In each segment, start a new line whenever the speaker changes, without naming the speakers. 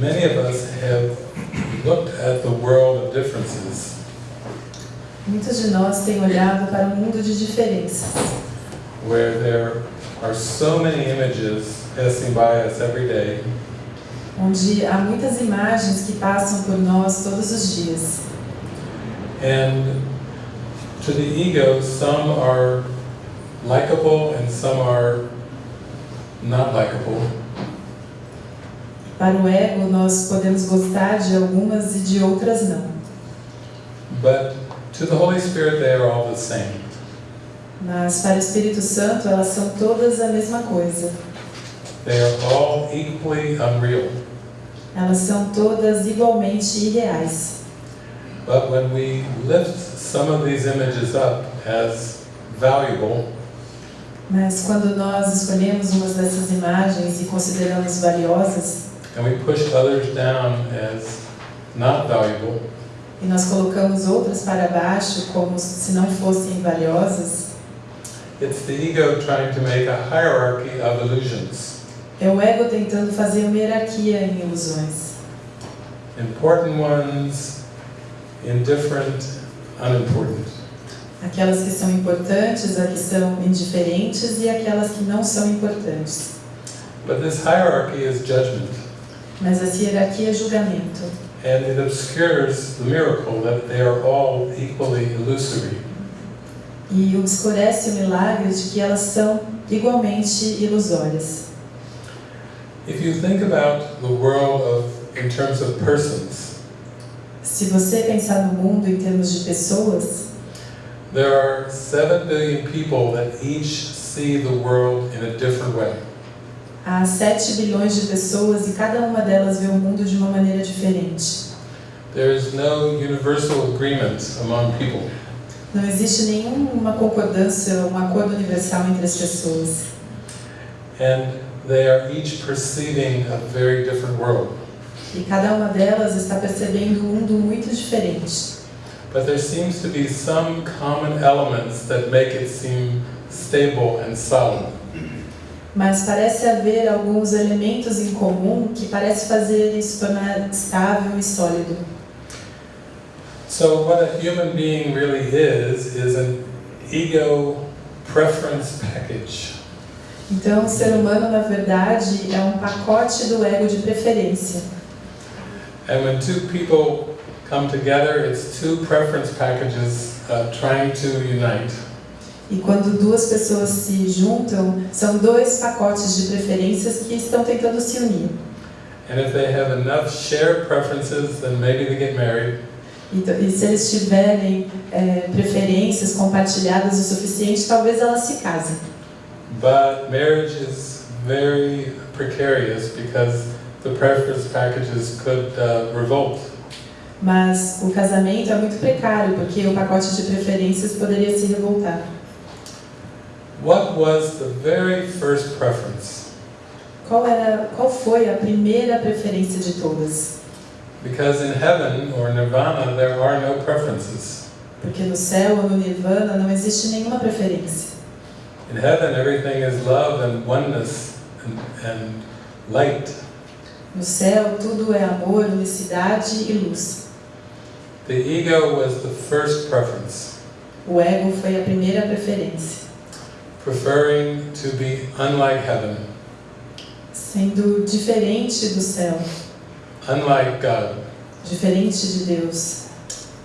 many of us have looked at the world of differences
Muitos de nós têm olhado para um mundo de diferenças,
where there are so many images passing by us every day,
onde há muitas imagens que passam por nós todos os dias.
and to the ego, some are likable and some are not likable.
Para o ego, nós podemos gostar de algumas e de outras não.
But to the Holy Spirit, they are all the same.
Mas para o Espírito Santo, elas são todas a mesma coisa.
They are all equally unreal.
Elas são todas igualmente irreais.
But when we lift some of these images up as valuable,
Mas quando nós escolhemos umas dessas imagens e consideramos valiosas,
and we push others down as not valuable,
e nós colocamos outras para baixo como se não fossem valiosas,
it's the ego trying to make a hierarchy of illusions.
é o ego tentando fazer uma hierarquia em ilusões.
Important ones, indifferent, unimportant.
Aquelas que são importantes, as que são indiferentes e aquelas que não são importantes.
But this hierarchy is judgment,
Mas essa hierarquia é julgamento.
and it obscures the miracle that they are all equally illusory.
E obscurece o milagre de que elas são igualmente ilusórias.
If you think about the world of, in terms of persons,
Se você pensar no mundo em termos de pessoas,
there are 7 billion people that each see the world in a different way.
Há 7 bilhões de pessoas e cada uma delas vê o mundo de uma maneira diferente.
There is no universal agreement among people.
Não existe nenhuma concordância, um acordo universal entre as pessoas.
And they are each perceiving a very different world.
E cada uma delas está percebendo um mundo muito diferente.
But there seems to be some common elements that make it seem stable and solid.
Mas parece haver alguns elementos em comum que parece fazer isso tornar estável e sólido.
So what a human being really is, is an ego preference package.
Então, o ser humano, na verdade, é um pacote do ego de preferência.
And when two people come together, it's two preference packages uh, trying to unite.
E quando duas pessoas se juntam, são dois pacotes de preferências que estão tentando se unir.
And if they have enough shared preferences, then maybe they get married.
Então, e se eles tiverem é, preferências compartilhadas o suficiente, talvez elas se casem.
But marriage is very precarious because the preference packages could uh, revolt.
Mas o casamento é muito precário, porque o pacote de preferências poderia se revoltar.
What was the very first preference?
Qual, era, qual foi a primeira preferência de todas?
Because in heaven or nirvana, there are no preferences.
Porque no céu ou no nirvana não existe nenhuma preferência.
In heaven, everything is love and oneness and, and light.
No céu, tudo é amor, unicidade e luz.
The ego was the first preference,
O ego foi a primeira preferência,
preferring to be unlike heaven,
sendo diferente do céu,
unlike God,
diferente de Deus,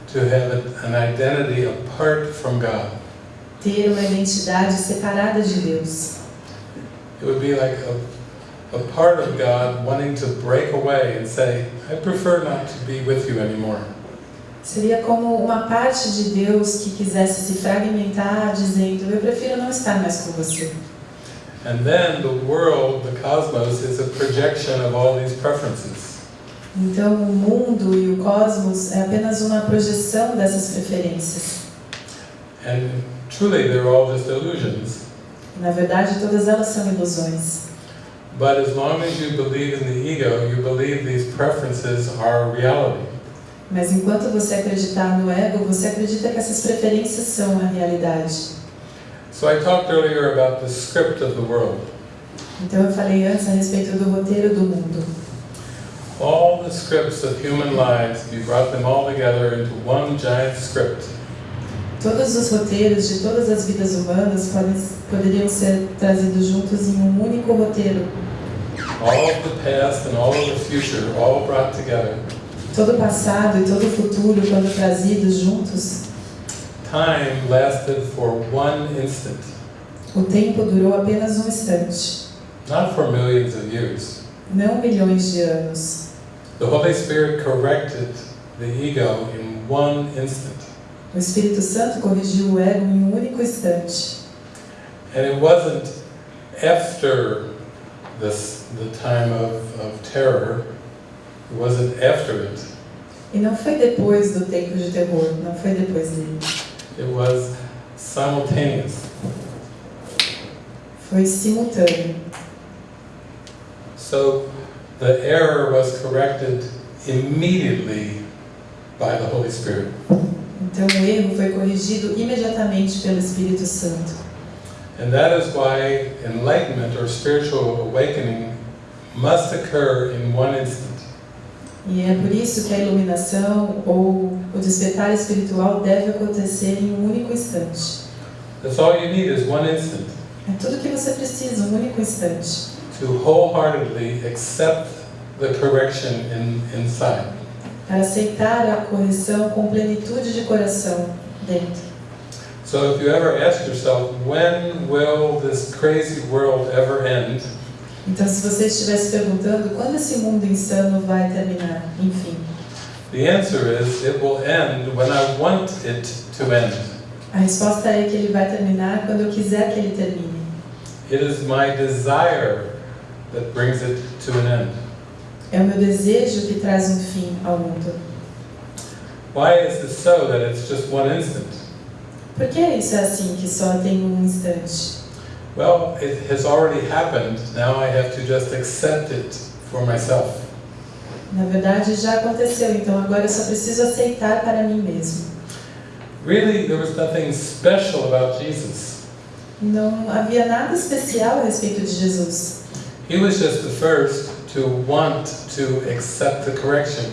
to have an identity apart from God.
ter uma identidade separada de Deus.
It would be like a, a part of God wanting to break away and say, I prefer not to be with you anymore.
Seria como uma parte de Deus que quisesse se fragmentar, dizendo: Eu prefiro não estar mais com você.
And then the world, the cosmos, is a projection of all these preferences.
Então, o mundo e o cosmos é apenas uma projeção dessas preferências.
And truly, they're all just illusions.
Na verdade, todas elas são ilusões.
But as long as you believe in the ego, you believe these preferences are reality.
Mas enquanto você acreditar no ego, você acredita que essas preferências são a realidade.
So I talked earlier about the script of the world.
Então, eu falei antes a respeito do roteiro do mundo.
All the scripts of human lives, brought them all together into one giant script,
Todos os roteiros de todas as vidas humanas podem, poderiam ser trazidos juntos em um único roteiro.
all of the past and all of the future, all brought together,
Todo o passado e todo o futuro, quando trazidos juntos,
time lasted for one instant,
o tempo durou apenas um instante,
not for millions of years.
não milhões de anos.
The Holy Spirit corrected the ego in one instant.
O Espírito Santo corrigiu o ego em um único instante.
And it wasn't after this, the time of, of terror, it wasn't after it,
E não foi depois do tempo de terror, não foi depois dele.
it was simultaneous.
Foi simultâneo.
So the error was corrected immediately by the Holy Spirit.
Então o erro foi corrigido imediatamente pelo Espírito Santo.
And that is why enlightenment or spiritual awakening must occur in one instant.
E é por isso que a iluminação ou o despertar espiritual deve acontecer em um único instante.
That's all you need is one instant
É tudo que você precisa, um único instante.
to wholeheartedly accept the correction in, inside.
Para aceitar a correção com plenitude de coração dentro.
So if you ever ask yourself, when will this crazy world ever end?
Então, se você estiver se perguntando quando esse mundo insano vai terminar, enfim,
The answer is it will end when I want it to end.
a resposta é que ele vai terminar quando eu quiser que ele termine.
It is my desire that brings it to an end.
É o meu desejo que traz um fim ao mundo.
Why is this so that it's just one instant?
Por que isso é assim, que só tem um instante?
Well, it has already happened. Now I have to just accept it for myself.
Na verdade, já aconteceu, então agora eu só preciso aceitar para mim mesmo.
Really, there was nothing special about Jesus.
Não havia nada especial a respeito de Jesus.
He was just the first to want to accept the correction.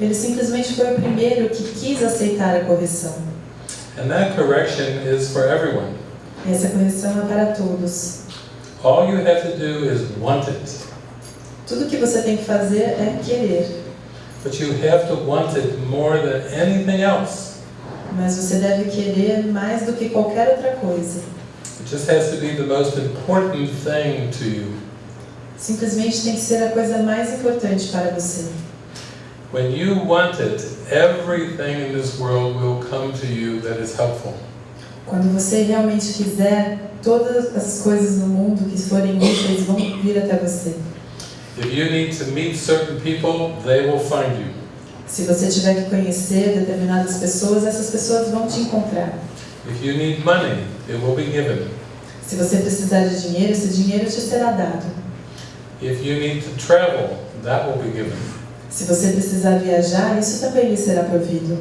Ele simplesmente foi o primeiro que quis aceitar a correção.
And that correction is for everyone.
E essa correção é para todos.
All you have to do is want it.
Tudo que você tem que fazer é querer,
But you have to want it more than anything else.
mas você deve querer mais do que qualquer outra coisa.
It just has to be the most important thing to you.
Simplesmente tem que ser a coisa mais importante para você.
When you want it, everything in this world will come to you that is helpful.
Quando você realmente quiser, todas as coisas no mundo que forem úteis vão vir até você.
If you need to meet certain people.
Se você tiver que conhecer determinadas pessoas, essas pessoas vão te encontrar.
If you need money, it will be given.
Se você precisar de dinheiro, esse dinheiro te será dado.
If you need to travel, that will be given.
Se você precisar viajar, isso também lhe será provido.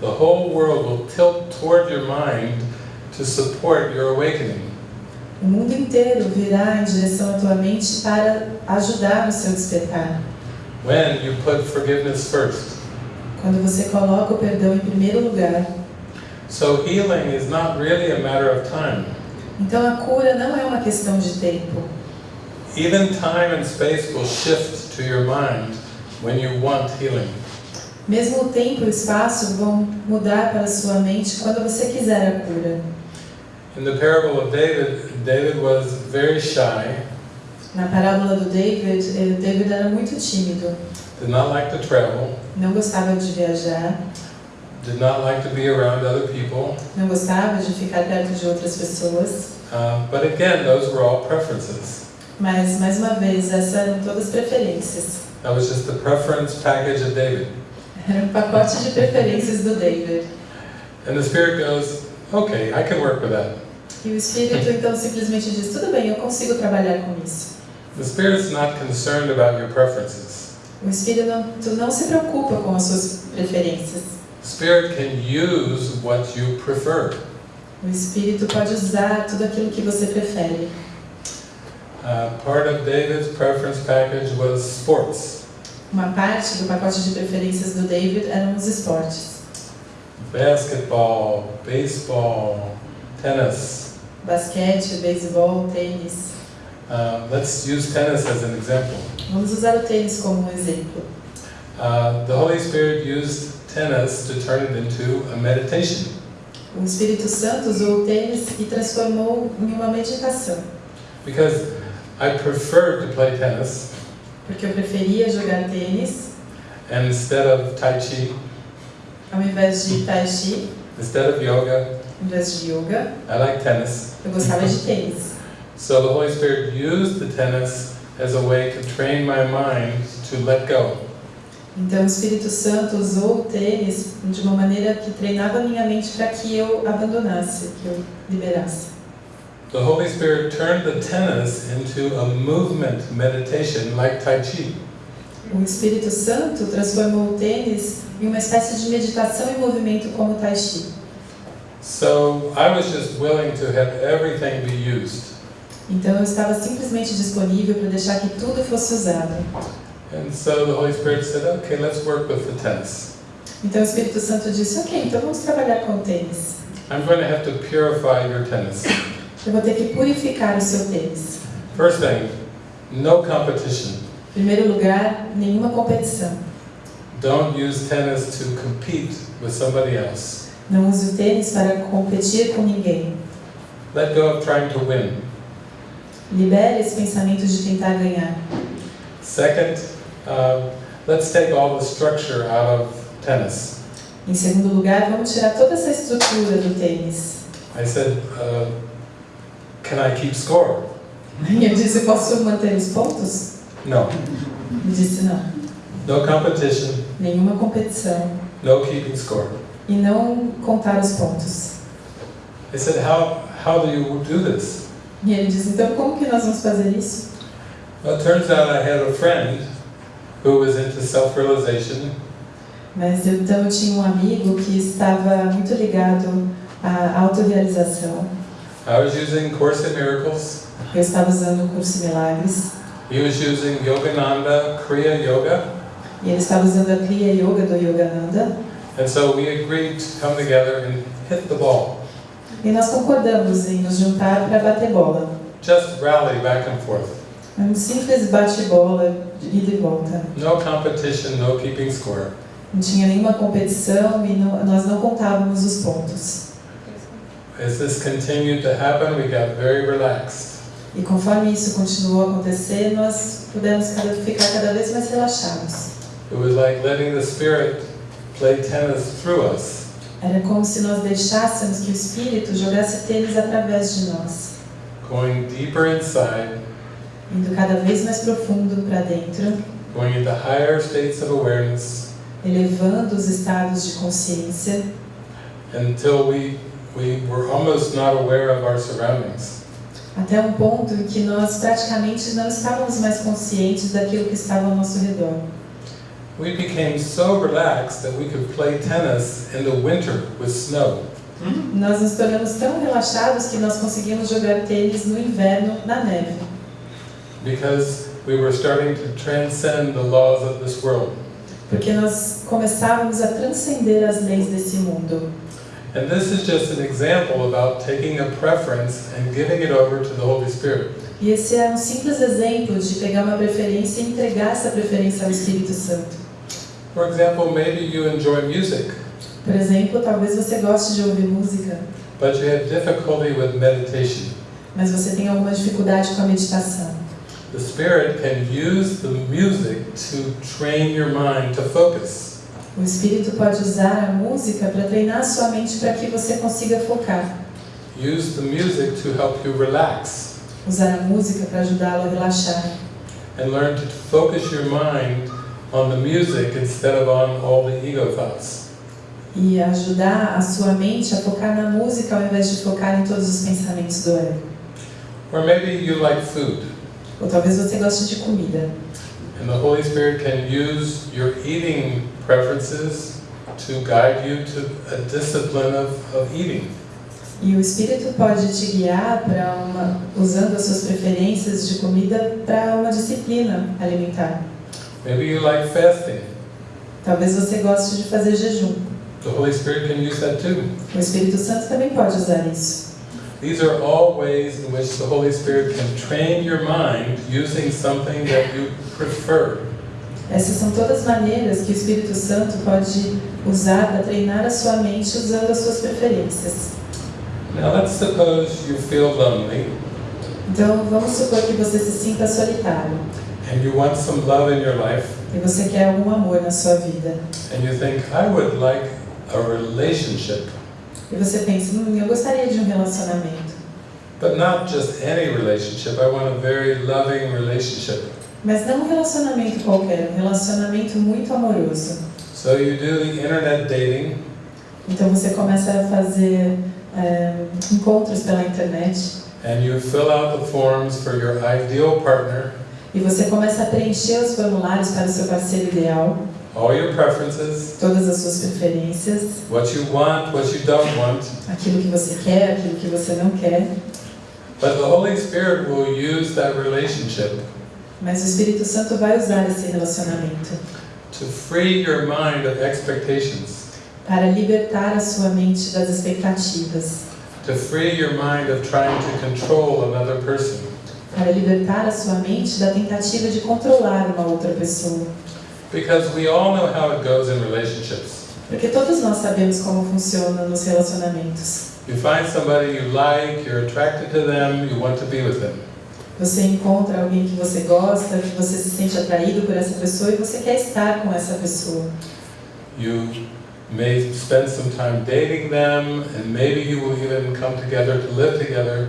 The whole world will tilt toward your mind to support your awakening.
O mundo inteiro virá em direção à tua mente para ajudar no seu despertar.
When you put forgiveness first.
Quando você coloca o perdão em primeiro lugar.
So healing is not really a matter of time.
Então a cura não é uma questão de tempo.
Even time and space will shift to your mind when you want healing.
Mesmo o tempo e o espaço vão mudar para a sua mente quando você quiser a cura.
In the parable of David, David was very shy,
Na parábola do David, eh, David era muito tímido,
did not like to travel,
não gostava de viajar,
did not like to be around other people.
não gostava de ficar perto de outras pessoas.
Uh, but again, those were all preferences.
Mas, mais uma vez, essas eram todas preferências.
That was just the preference package of David.
Era um pacote de preferências do David.
And the Spirit goes, okay, I can work with that.
E o Espírito então simplesmente diz: tudo bem, eu consigo trabalhar com isso.
The Spirit's not concerned about your preferences.
O Espírito não, não se preocupa com as suas preferências.
Spirit can use what you prefer.
O Espírito pode usar tudo aquilo que você prefere.
Uh, part of David's preference package was sports.
Uma parte do pacote de preferências do David eram os esportes.
Basketball, baseball, tennis.
Basquete, beisebol, tênis.
Uh, let's use tennis as an example.
Vamos usar o tênis como um exemplo.
Uh, the Holy Spirit used tennis to turn it into a meditation.
O Espírito Santo usou o tênis e transformou em uma meditação.
Because I preferred to play tennis
Porque eu preferia jogar tênis
and instead of Tai Chi,
ao invés de tai chi,
instead of yoga,
ao invés de yoga.
I like tennis.
Eu gostava de tênis.
So the Holy Spirit used the tennis as a way to train my mind to let go.
Então o Espírito Santo usou o tênis de uma maneira que treinava minha mente para que eu abandonasse, que eu liberasse.
The Holy Spirit turned the tennis into a movement meditation like Tai Chi.
O Espírito Santo transformou o tênis em uma espécie de meditação em movimento como o Tai Chi.
So I was just willing to have everything be used.
Então eu estava simplesmente disponível para deixar que tudo fosse usado.
And so the Holy Spirit said, okay, let's work with the tennis.
Então o Espírito Santo disse: Ok, então vamos trabalhar com o tênis.
I'm going to have to purify your tennis.
Eu vou ter que purificar o seu tênis.
First thing, no competition.
Primeiro lugar, nenhuma competição.
Don't use tennis to compete with somebody else.
Não use o tênis para competir com ninguém.
Let go of trying to win.
Libere esse pensamento de tentar ganhar.
Second, uh, let's take all the structure out of tennis.
Em segundo lugar, vamos tirar toda essa estrutura do tênis.
I said, uh, can I keep score?
Eu disse: Posso manter os pontos?
No.
Ele disse: Não.
No competition,
Nenhuma competição.
no keeping score.
E não contar os pontos.
Said, how, how do you do this?
E ele disse: Então, como que nós vamos fazer isso?
Well, it turns out I had a friend who was into self-realization
Mas então eu tinha um amigo que estava muito ligado à autorrealização.
I was using Course in Miracles.
Eu estava usando o curso Milagres.
He was using Yogananda Kriya Yoga.
E ele estava usando a Kriya Yoga do Yogananda.
And so we agreed to come together and hit the ball.
E nós concordamos em nos juntar para bater bola.
Just rally back and forth.
Um simples bate-bola, ida e volta.
No competition, no keeping score.
Não tinha nenhuma competição e não- nós não contávamos os pontos.
As this continued to happen, we got very relaxed.
E conforme isso continuou a acontecer, nós pudemos cada, ficar cada vez mais relaxados.
It was like letting the Spirit play tennis through us.
Era como se nós deixássemos que o Espírito jogasse tênis através de nós,
going deeper inside,
indo cada vez mais profundo para dentro,
going into higher states of awareness
elevando os estados de consciência,
until we, we were almost not aware of our surroundings.
até um ponto em que nós praticamente não estávamos mais conscientes daquilo que estava ao nosso redor.
We became so relaxed that we could play tennis in the winter with snow.
Nós nos tornamos tão relaxados que nós conseguimos jogar tênis no inverno na neve,
because we were starting to transcend the laws of this world.
porque nós começávamos a transcender as leis desse mundo.
And this is just an example about taking a preference and giving it over to the Holy Spirit.
E esse é um simples exemplo de pegar uma preferência e entregar essa preferência ao Espírito Santo.
For example, maybe you enjoy music,
Por exemplo, talvez você goste de ouvir música,
but you have difficulty with meditation.
mas você tem alguma dificuldade com a meditação.
The Spirit can use the music to train your mind to focus.
O Espírito pode usar a música para treinar a sua mente para que você consiga focar.
Use the music to help you relax
Usar a música para ajudá-lo a relaxar.
and learn to focus your mind on the music instead of on all the ego thoughts.
E ajudar a sua mente a focar na música ao invés de focar em todos os pensamentos do ego.
Or maybe you like food,
Ou talvez você goste de comida.
and the Holy Spirit can use your eating preferences to guide you to a discipline of, of eating.
E o Espírito pode te guiar para uma, usando as suas preferências de comida para uma disciplina alimentar.
Maybe you like fasting.
Talvez você goste de fazer jejum.
The Holy Spirit can use that too.
O Espírito Santo também pode usar isso.
These are all ways in which the Holy Spirit can train your mind using something that you prefer.
Essas são todas maneiras que o Espírito Santo pode usar para treinar a sua mente usando as suas preferências.
Now let's suppose you feel lonely
Então, vamos supor que você se sinta solitário
and you want some love in your life
e você quer algum amor na sua vida.
and you think, I would like a relationship,
E você pensa, hum, eu gostaria de um relacionamento.
but not just any relationship. I want a very loving relationship.
Mas não um relacionamento qualquer, um relacionamento muito amoroso.
So you do the internet dating
Então você começa a fazer é, encontros pela internet
and you fill out the forms for your ideal partner,
e você começa a preencher os formulários para o seu parceiro ideal,
all your preferences,
todas as suas preferências,
what you want, what you don't want.
aquilo que você quer, aquilo que você não quer.
But the Holy Spirit will use that relationship
Mas o Espírito Santo vai usar esse relacionamento
to free your mind of expectations,
para libertar a sua mente das expectativas,
to free your mind of trying to control another person.
Para libertar a sua mente da tentativa de controlar uma outra pessoa.
Because we all know how it goes in relationships.
Porque todos nós sabemos como funciona nos relacionamentos.
You find somebody you like, you're attracted to them, you want to be with them.
Você encontra alguém que você gosta, que você se sente atraído por essa pessoa e você quer estar com essa pessoa.
You may spend some time dating them, and maybe you will even come together to live together.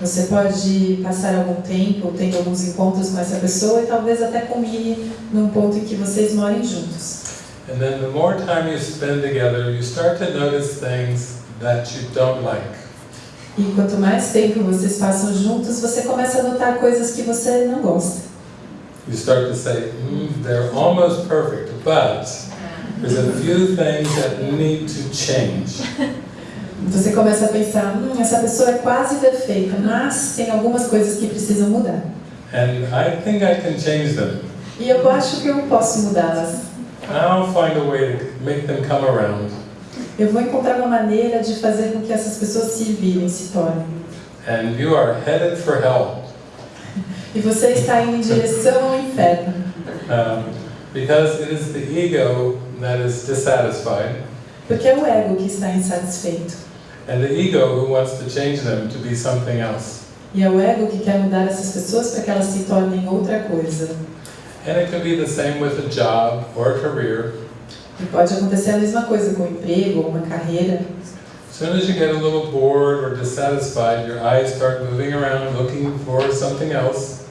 Você pode passar algum tempo tendo alguns encontros com essa pessoa e talvez até culmine num ponto em que vocês morem juntos.
And then the more time you spend together, you start to notice things that you don't like.
E quanto mais tempo vocês passam juntos, você começa a notar coisas que você não gosta.
You start to say, mm, they're almost perfect, but there's a few things that need to change.
Você começa a pensar, hum, essa pessoa é quase perfeita, mas tem algumas coisas que precisam mudar.
And I think I can change them.
E eu acho que eu posso mudá-las.
I'll find a way to make them come around.
Eu vou encontrar uma maneira de fazer com que essas pessoas se virem, se tornem.
And you are headed for hell.
E você está indo em direção ao inferno.
Um, because it is the ego that is dissatisfied,
Porque é o ego que está insatisfeito.
And the ego who wants to change them to be something else.
E é o ego que quer mudar essas pessoas para que elas se tornem outra coisa.
And it can be the same with a job or a career.
E pode acontecer a mesma coisa com um emprego ou uma carreira.
As soon as you get a little bored or dissatisfied, your eyes start moving around looking for something else.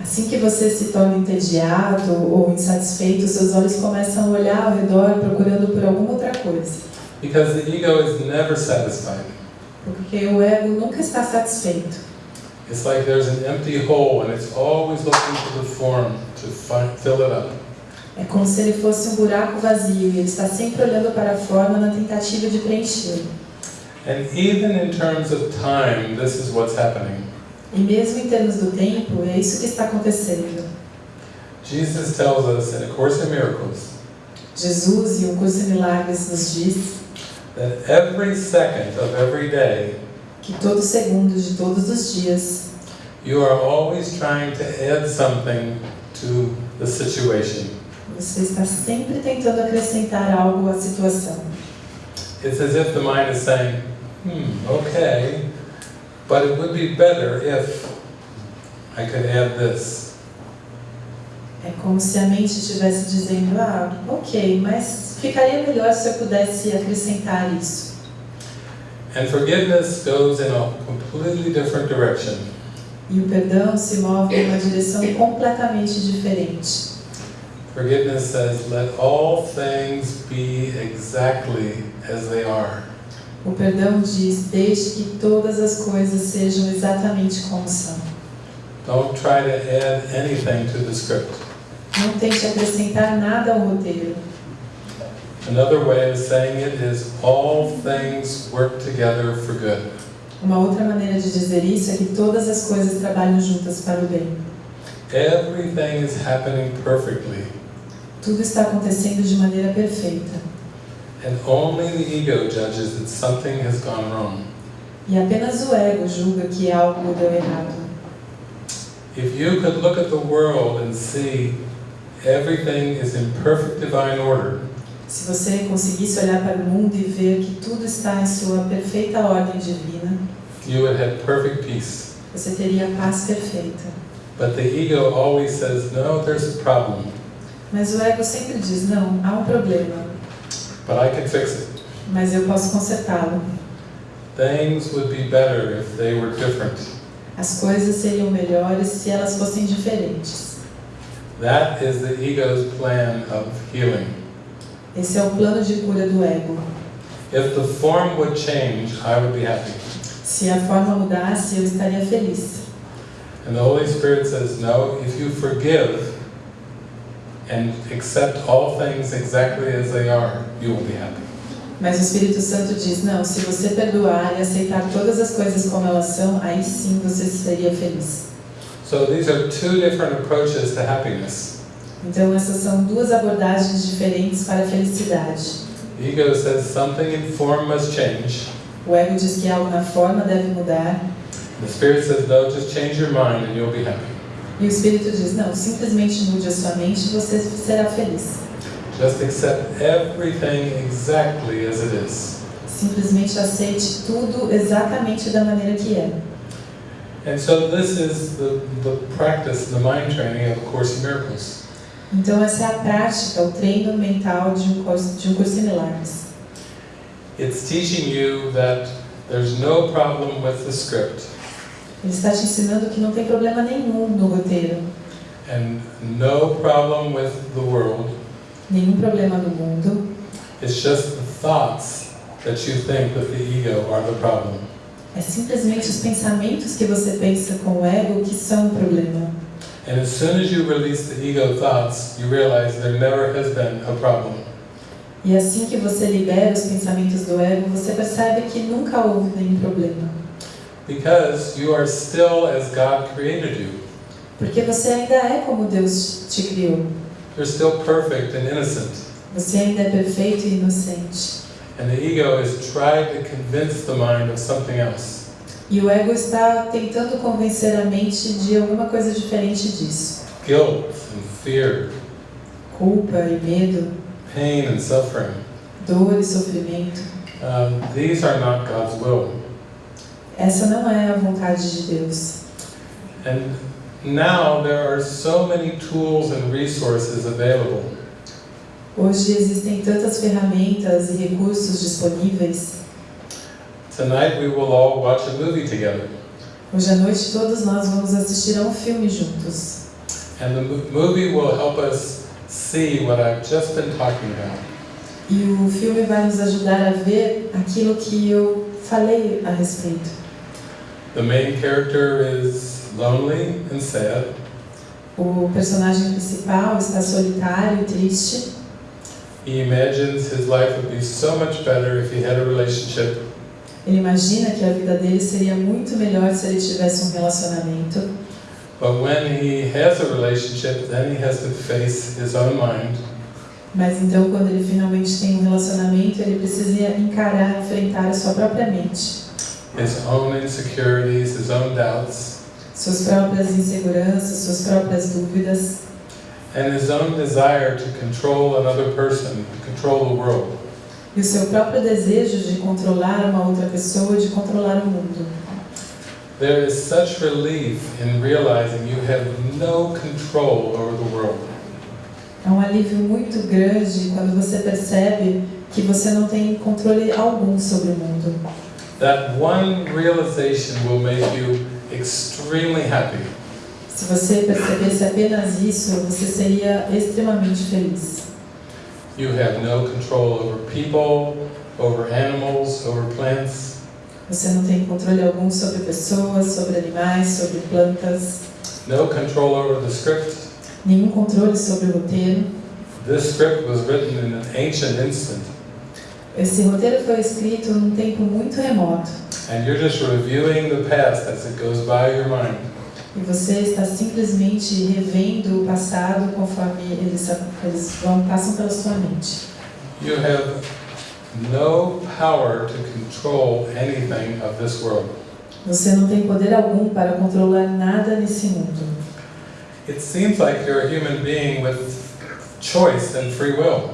Assim que você se torna entediado ou insatisfeito, seus olhos começam a olhar ao redor procurando por alguma outra coisa.
Because the ego is never satisfied.
Porque o ego nunca está satisfeito.
It's like there's an empty hole and it's always looking for the form to fill it up.
É como se ele fosse um buraco vazio e ele está sempre olhando para a forma na tentativa de preenchê-lo.
And even in terms of time, this is what's happening.
E mesmo em termos do tempo, é isso que está acontecendo.
Jesus tells us in A Course in Miracles
Jesus, e o Curso de Milagres, nos diz
that every second of every day,
que todo segundo de todos os dias,
you are always trying to add something to the situation.
você está sempre tentando acrescentar algo à situação.
It's as if the mind is saying, hmm, okay, but it would be better if I could add this.
É como se a mente estivesse dizendo: ah, ok, mas ficaria melhor se eu pudesse acrescentar isso.
And forgiveness goes in a completely different direction.
E o perdão se move em uma direção completamente diferente.
Forgiveness says, let all things be exactly as they are.
O perdão diz: deixe que todas as coisas sejam exatamente como são.
Don't try to add anything to the script.
Não tente acrescentar nada ao roteiro.
Another way of saying it is all things work together for good.
Uma outra maneira de dizer isso é que todas as coisas trabalham juntas para o bem.
everything is happening perfectly,
Tudo está acontecendo de maneira perfeita.
and only the ego judges that something has gone wrong.
E apenas o ego julga que algo deu errado.
If you could look at the world and see everything is in perfect divine order,
Se você conseguisse olhar para o mundo e ver que tudo está em sua perfeita ordem divina,
you would have perfect peace.
você teria a paz perfeita.
But the ego always says, no, there's a problem,
Mas o ego sempre diz: não, há um problema,
but I can fix it.
mas eu posso consertá-lo.
Things would be better if they were different.
As coisas seriam melhores se elas fossem diferentes.
That is the ego's plan of healing.
Esse é o plano de cura do ego.
If the form would change, I would be happy.
Se a forma mudasse, eu estaria feliz.
And the Holy Spirit says, no, if you forgive and accept all things exactly as they are, you will be happy.
Mas o Espírito Santo diz: não, se você perdoar e aceitar todas as coisas como elas são, aí sim você seria feliz.
So these are two different approaches to happiness.
Então, essas são duas abordagens diferentes para a felicidade.
Ego says something in form must change.
O ego diz que algo na forma deve mudar,
The Spirit says, no, just change your mind and you'll be happy.
e o Espírito diz: não, simplesmente mude a sua mente e você será feliz.
Just accept everything exactly as it is.
Simplesmente aceite tudo exatamente da maneira que é.
And so this is the, the practice, the mind training of A Course in Miracles.
Então, essa é a prática, o treino mental de um curso, de um curso em milagres.
It's teaching you that there's no problem with the script
Ele está te ensinando que não tem problema nenhum no roteiro,
and no problem with the world.
nenhum problema no mundo.
It's just the thoughts that you think with the ego are the problem.
É simplesmente os pensamentos que você pensa com o ego que são o problema.
And as soon as you release the ego thoughts, you realize there never has been a problem.
E assim que você libera os pensamentos do ego, você percebe que nunca houve nenhum problema.
Because you are still as God created you.
Porque você ainda é como Deus te criou.
You're still perfect and innocent.
Você ainda é perfeito e inocente.
And the ego has tried to convince the mind of something else.
E o ego está tentando convencer a mente de alguma coisa diferente disso.
Guilt and fear,
Culpa e medo,
pain and suffering.
dor e sofrimento.
Um, these are not God's will.
Essa não é a vontade de Deus.
And now there are so many tools and resources available.
Hoje existem tantas ferramentas e recursos disponíveis.
Tonight we will all watch a movie together.
Hoje à noite todos nós vamos assistir a um filme juntos.
And the mo- movie will help us see what I've just been talking about.
E o filme vai nos ajudar a ver aquilo que eu falei a respeito.
The main character is lonely and sad.
O personagem principal está solitário e triste.
He imagines his life would be so much better if he had a relationship.
Ele imagina que a vida dele seria muito melhor se ele tivesse um relacionamento.
But when he has a relationship, then he has to face his own mind.
Mas então, quando ele finalmente tem um relacionamento, ele precisa encarar, enfrentar a sua própria mente,
his own insecurities, his own doubts,
suas próprias inseguranças, suas próprias dúvidas
and his own desire to control another person, to control the world.
e o seu próprio desejo de controlar uma outra pessoa, de controlar o mundo.
There is such relief in realizing you have no control over the world.
É um alívio muito grande quando você percebe que você não tem controle algum sobre o mundo.
That one realization will make you extremely happy.
Se você percebesse apenas isso, você seria extremamente feliz.
You have no control over people, over animals, over plants.
Você não tem controle algum sobre pessoas, sobre animais, sobre plantas,
no control over the script.
nenhum controle sobre o roteiro.
This script was written in an ancient instant,
Esse roteiro foi escrito num tempo muito remoto
and you're just reviewing the past as it goes by your mind.
E você está simplesmente revendo o passado conforme eles, eles vão, passam pela sua mente.
You have no power to control anything of this world.
Você não tem poder algum para controlar nada nesse mundo.
It seems like you're a human being with choice and free will.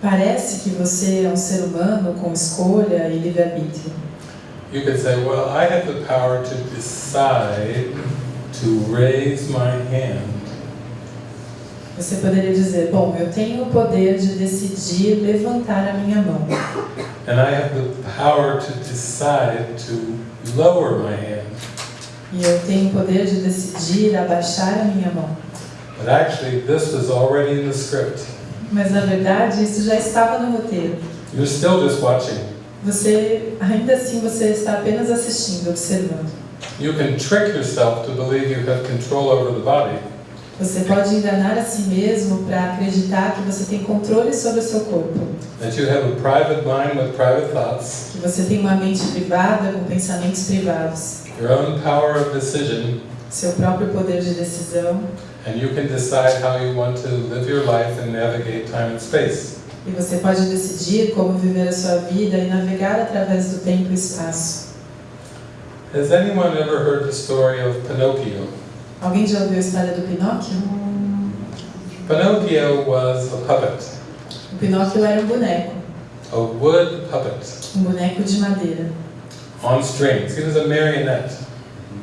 Parece que você é um ser humano com escolha e livre-arbítrio.
You could say, well, I have the power to decide to raise my hand
Você poderia dizer, bom, eu tenho o poder de decidir levantar a minha mão.
and I have the power to decide to lower my hand.
E eu tenho o poder de decidir abaixar a minha mão.
But actually, this was already in the script.
Mas na verdade, isso já estava no roteiro.
You're still just watching.
Você, ainda assim, você está apenas assistindo, observando.
You can trick yourself to believe you have control over the body,
Você pode enganar a si mesmo para acreditar que você tem controle sobre o seu corpo,
that you have a private mind with private thoughts,
que você tem uma mente privada com pensamentos privados,
your own power of decision,
seu próprio poder de decisão,
and you can decide how you want to live your life and navigate time and space.
e você pode decidir como viver a sua vida e navegar através do tempo e espaço.
Has anyone ever heard the story of Pinocchio?
Alguém já ouviu a história do Pinóquio?
Pinocchio was a puppet,
O Pinóquio era um boneco,
a wood puppet
um boneco de madeira.
on strings. He was a marionette,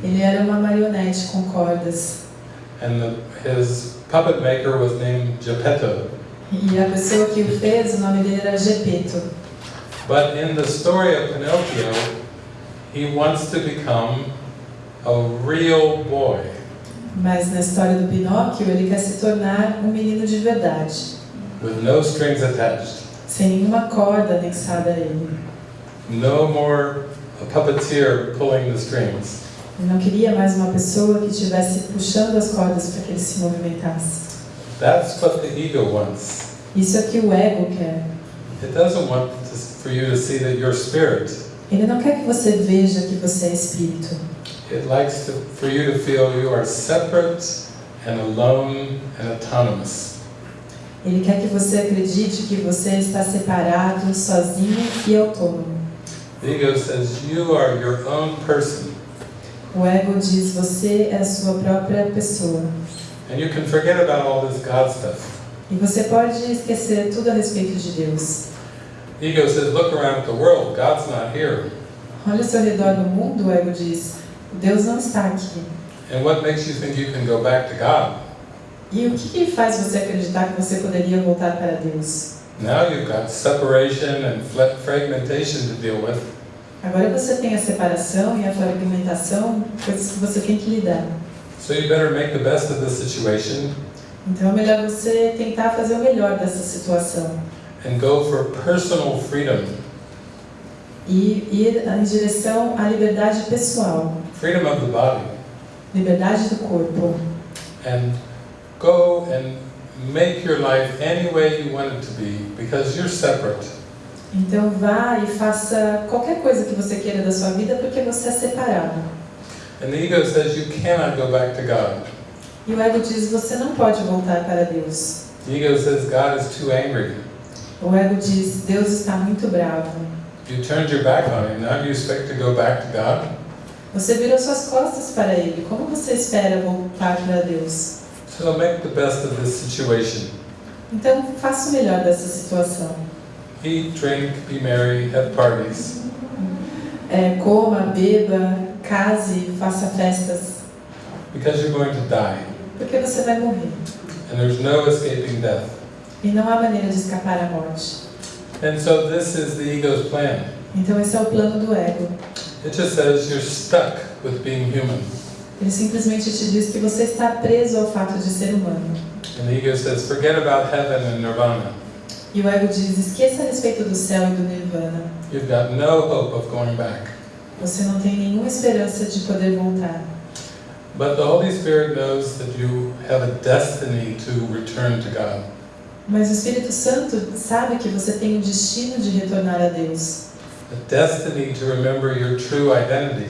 Ele era uma marionete com cordas.
and the, his puppet maker was named Geppetto.
E a pessoa que o fez, o nome dele era Gepeto.
But in the story of Pinocchio, he wants to become a real boy.
Mas na história do Pinóquio, ele quer se tornar um menino de verdade,
with no strings attached.
sem nenhuma corda anexada a ele.
No more a puppeteer pulling the strings.
Ele não queria mais uma pessoa que estivesse puxando as cordas para que ele se movimentasse.
That's what the ego wants.
Isso é o que o ego quer.
It doesn't want to, for you to see that you're spirit.
Ele não quer que você veja que você é espírito.
It likes to, for you to feel you are separate and alone and autonomous.
Ele quer que você acredite que você está separado, sozinho e autônomo.
The ego says you are your own person
O ego diz você é a sua própria pessoa.
and you can forget about all this God stuff.
E você pode esquecer tudo a respeito de Deus.
Ego says look around the world, God's not here.
Olha seu redor no mundo, o ego diz, Deus não está aqui.
And what makes you think you can go back to God?
E o que, que faz você acreditar que você poderia voltar para Deus?
Now you've got separation and fragmentation to deal with.
Agora você tem a separação e a fragmentação, coisas que você tem que lidar.
So you better make the best of the situation
Então é melhor você tentar fazer o melhor dessa situação
and go for personal freedom.
e ir em direção à liberdade pessoal,
Freedom of the body.
liberdade do corpo.
And go and make your life any way you want it to be because you're separate.
Então vá e faça qualquer coisa que você queira da sua vida porque você é separado.
And the ego says you cannot go back to God.
E o ego diz você não pode voltar para Deus.
The ego says God is too angry.
O ego diz Deus está muito bravo.
You turned your back on him. Now you expect to go back to God?
Você virou suas costas para ele. Como você espera voltar para Deus?
So make the best of this situation.
Então faça o melhor dessa situação.
Eat, drink, be merry, have parties.
É, coma, beba, case, faça festas,
Because you're going to die.
porque você vai morrer.
And there's no escaping death.
E não há maneira de escapar à morte.
And so this is the ego's plan.
Então esse é o plano do ego.
It just says you're stuck with being human.
Ele simplesmente te diz que você está preso ao fato de ser humano.
And the ego says, forget about heaven and nirvana.
E o ego diz: esqueça a respeito do céu e do nirvana.
You've got no hope of going back.
Você não tem nenhuma esperança de poder voltar.
But the Holy Spirit knows that you have a destiny to return to God.
Mas o Espírito Santo sabe que você tem o destino de retornar a Deus.
A destiny to remember your true identity.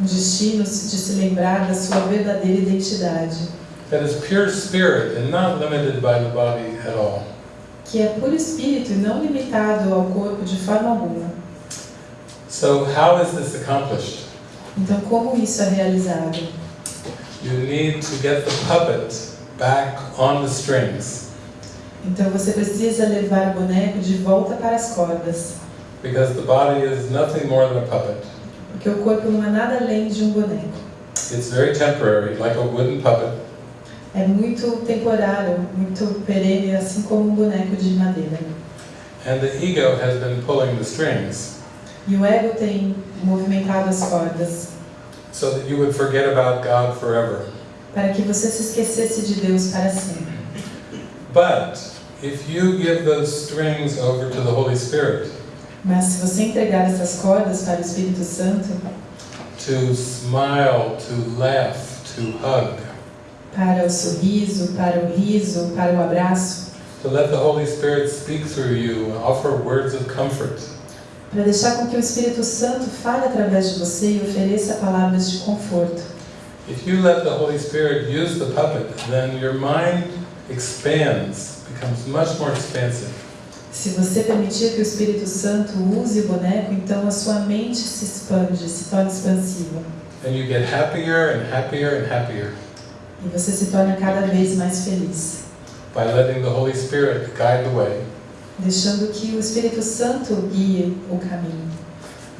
um destino de se lembrar da sua verdadeira identidade,
that is pure spirit and not limited by the body at all.
que é puro espírito e não limitado ao corpo de forma alguma.
So, how is this accomplished?
Então, como isso é realizado?
You need to get the puppet back on the strings
Então, você precisa levar o boneco de volta para as cordas,
because the body is nothing more than a puppet.
porque o corpo não é nada além de um boneco.
It's very temporary, like a wooden puppet,
É muito temporário, muito perene, assim como um boneco de madeira.
and the ego has been pulling the strings
E o ego tem movimentado as cordas
so that you would forget about God forever.
para que você se esquecesse de Deus para sempre.
But if you give those strings over to the Holy Spirit
Mas se você entregar essas cordas para o Espírito Santo,
to smile, to laugh, to hug,
para o sorriso, para o riso, para o abraço,
to let the Holy Spirit speak through you offer words of comfort,
para deixar com que o Espírito Santo fale através de você e ofereça palavras de conforto.
if you let the Holy Spirit use the puppet, then your mind expands, becomes much more expansive.
Se você permitir que o Espírito Santo use o boneco, então a sua mente se expande, se torna expansiva.
And you get happier and happier and happier
E você se torna cada vez mais feliz,
by letting the Holy Spirit guide the way
deixando que o Espírito Santo guie o caminho.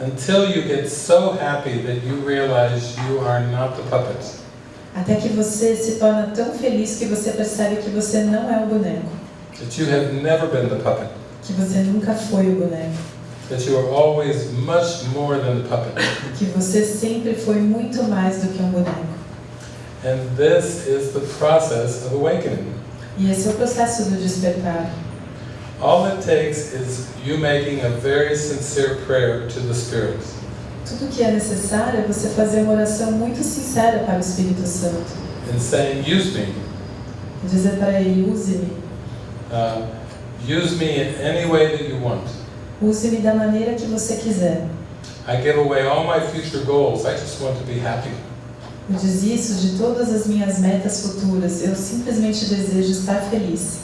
until you get so happy that you realize you are not the puppet.
Até que você se torna tão feliz que você percebe que você não é o boneco,
That you have never been the puppet.
que você nunca foi o boneco,
That you are always much more than the puppet.
que você sempre foi muito mais do que um boneco.
And this is the process of awakening.
E esse é o processo do despertar.
All it takes is you making a very sincere prayer to the Spirit.
Tudo que é necessário é você fazer uma oração muito sincera para o Espírito Santo.
and saying, Use me.
Dizer para ele, use-me.
Uh, use me in any way that you want.
Use-me da maneira que você quiser.
I give away all my future goals. I just want to be happy.
Eu desisto de todas as minhas metas futuras. Eu simplesmente desejo estar feliz.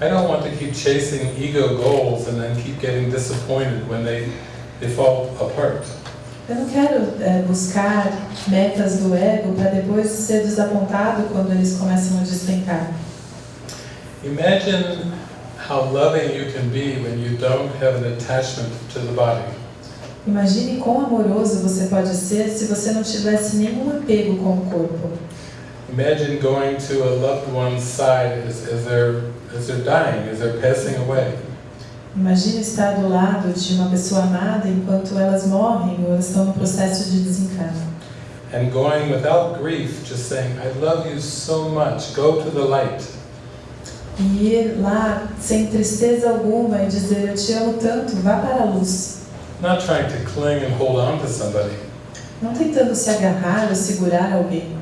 I don't want to keep chasing ego goals and then keep getting disappointed when they, they fall apart.
Eu não quero é, buscar metas do ego para depois ser desapontado quando eles começam a despencar.
Imagine how loving you can be when you don't have an attachment to the body.
Imagine quão amoroso você pode ser se você não tivesse nenhum apego com o corpo.
Imagine going to a loved one's side as, as, they're, as they're dying, as they're passing away.
Imagine estar do lado de uma pessoa amada enquanto elas morrem ou elas estão no processo de desencarno.
And going without grief, just saying, I love you so much, go to the light.
E ir lá sem tristeza alguma e dizer eu te amo tanto, vá para a luz.
Not trying to cling and hold on to somebody,
Não tentando se agarrar ou segurar alguém,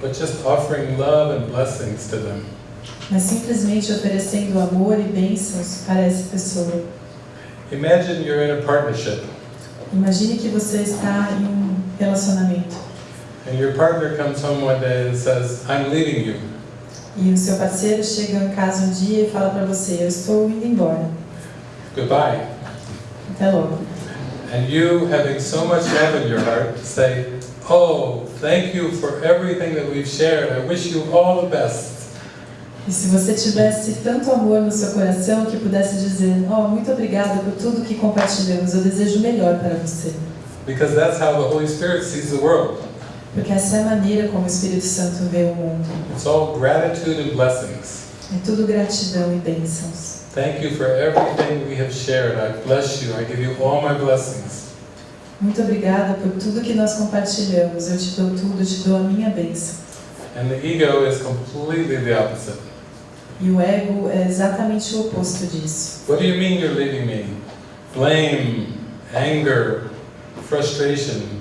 but just offering love and blessings to them.
mas simplesmente oferecendo amor e bênçãos para essa pessoa.
Imagine you're in a partnership
Imagine que você está em um relacionamento
and your partner comes home one day and says, I'm leaving you.
E o seu parceiro chega em casa um dia e fala para você: Eu estou indo embora.
Goodbye.
Até logo.
And you, having so much love in your heart, say, Oh, thank you for everything that we've shared. I wish you all the best.
E se você tivesse tanto amor no seu coração que pudesse dizer: Oh, muito obrigada por tudo que compartilhamos, eu desejo o melhor para você.
Because that's how the Holy Spirit sees the world.
Porque essa é a maneira como o Espírito Santo vê o mundo.
It's all gratitude and blessings.
É tudo gratidão e bênçãos.
Thank you for everything we have shared. I bless you. I give you all my blessings.
Muito obrigada por tudo que nós compartilhamos. Eu te dou tudo, te dou a minha bênção.
And the ego is completely the opposite.
E o ego é exatamente o oposto disso.
What do you mean you're leaving me? Blame, anger, frustration.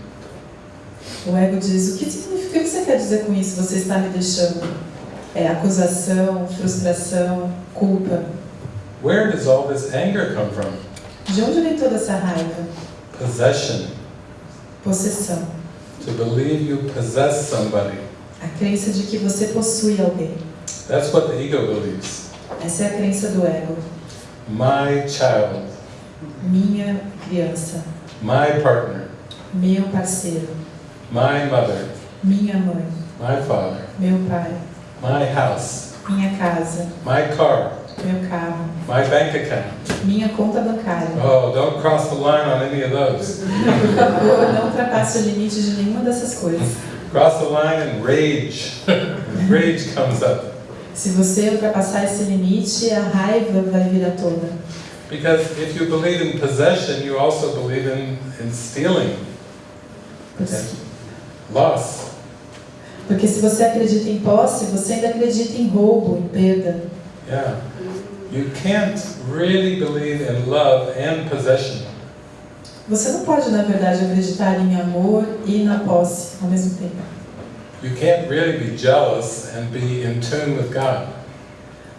O ego diz: O que significa? O que você quer dizer com isso? Você está me deixando? É acusação, frustração, culpa.
Where does all this anger come from?
De onde vem toda essa raiva?
Possession.
Possessão.
to believe you possess somebody.
A crença de que você possui alguém.
That's what the ego believes.
Essa é a crença do ego.
My child,
Minha criança,
my partner,
meu parceiro,
my mother,
minha mãe,
my father,
meu pai,
my house,
minha casa,
my car,
meu carro,
my bank account.
minha conta bancária.
Oh, don't cross the line on any of those.
Por favor, não ultrapasse o limite de nenhuma dessas coisas.
Cross the line and rage. rage comes up.
Se você ultrapassar esse limite, a raiva vai vir à tona.
Because if you believe in possession, you also believe in, in stealing,
Porque,
loss.
porque se você acredita em posse, você ainda acredita em roubo, em perda.
Yeah. You can't really believe in love and possession.
Você não pode, na verdade, acreditar em amor e na posse ao mesmo tempo.
You can't really be jealous and be in tune with God.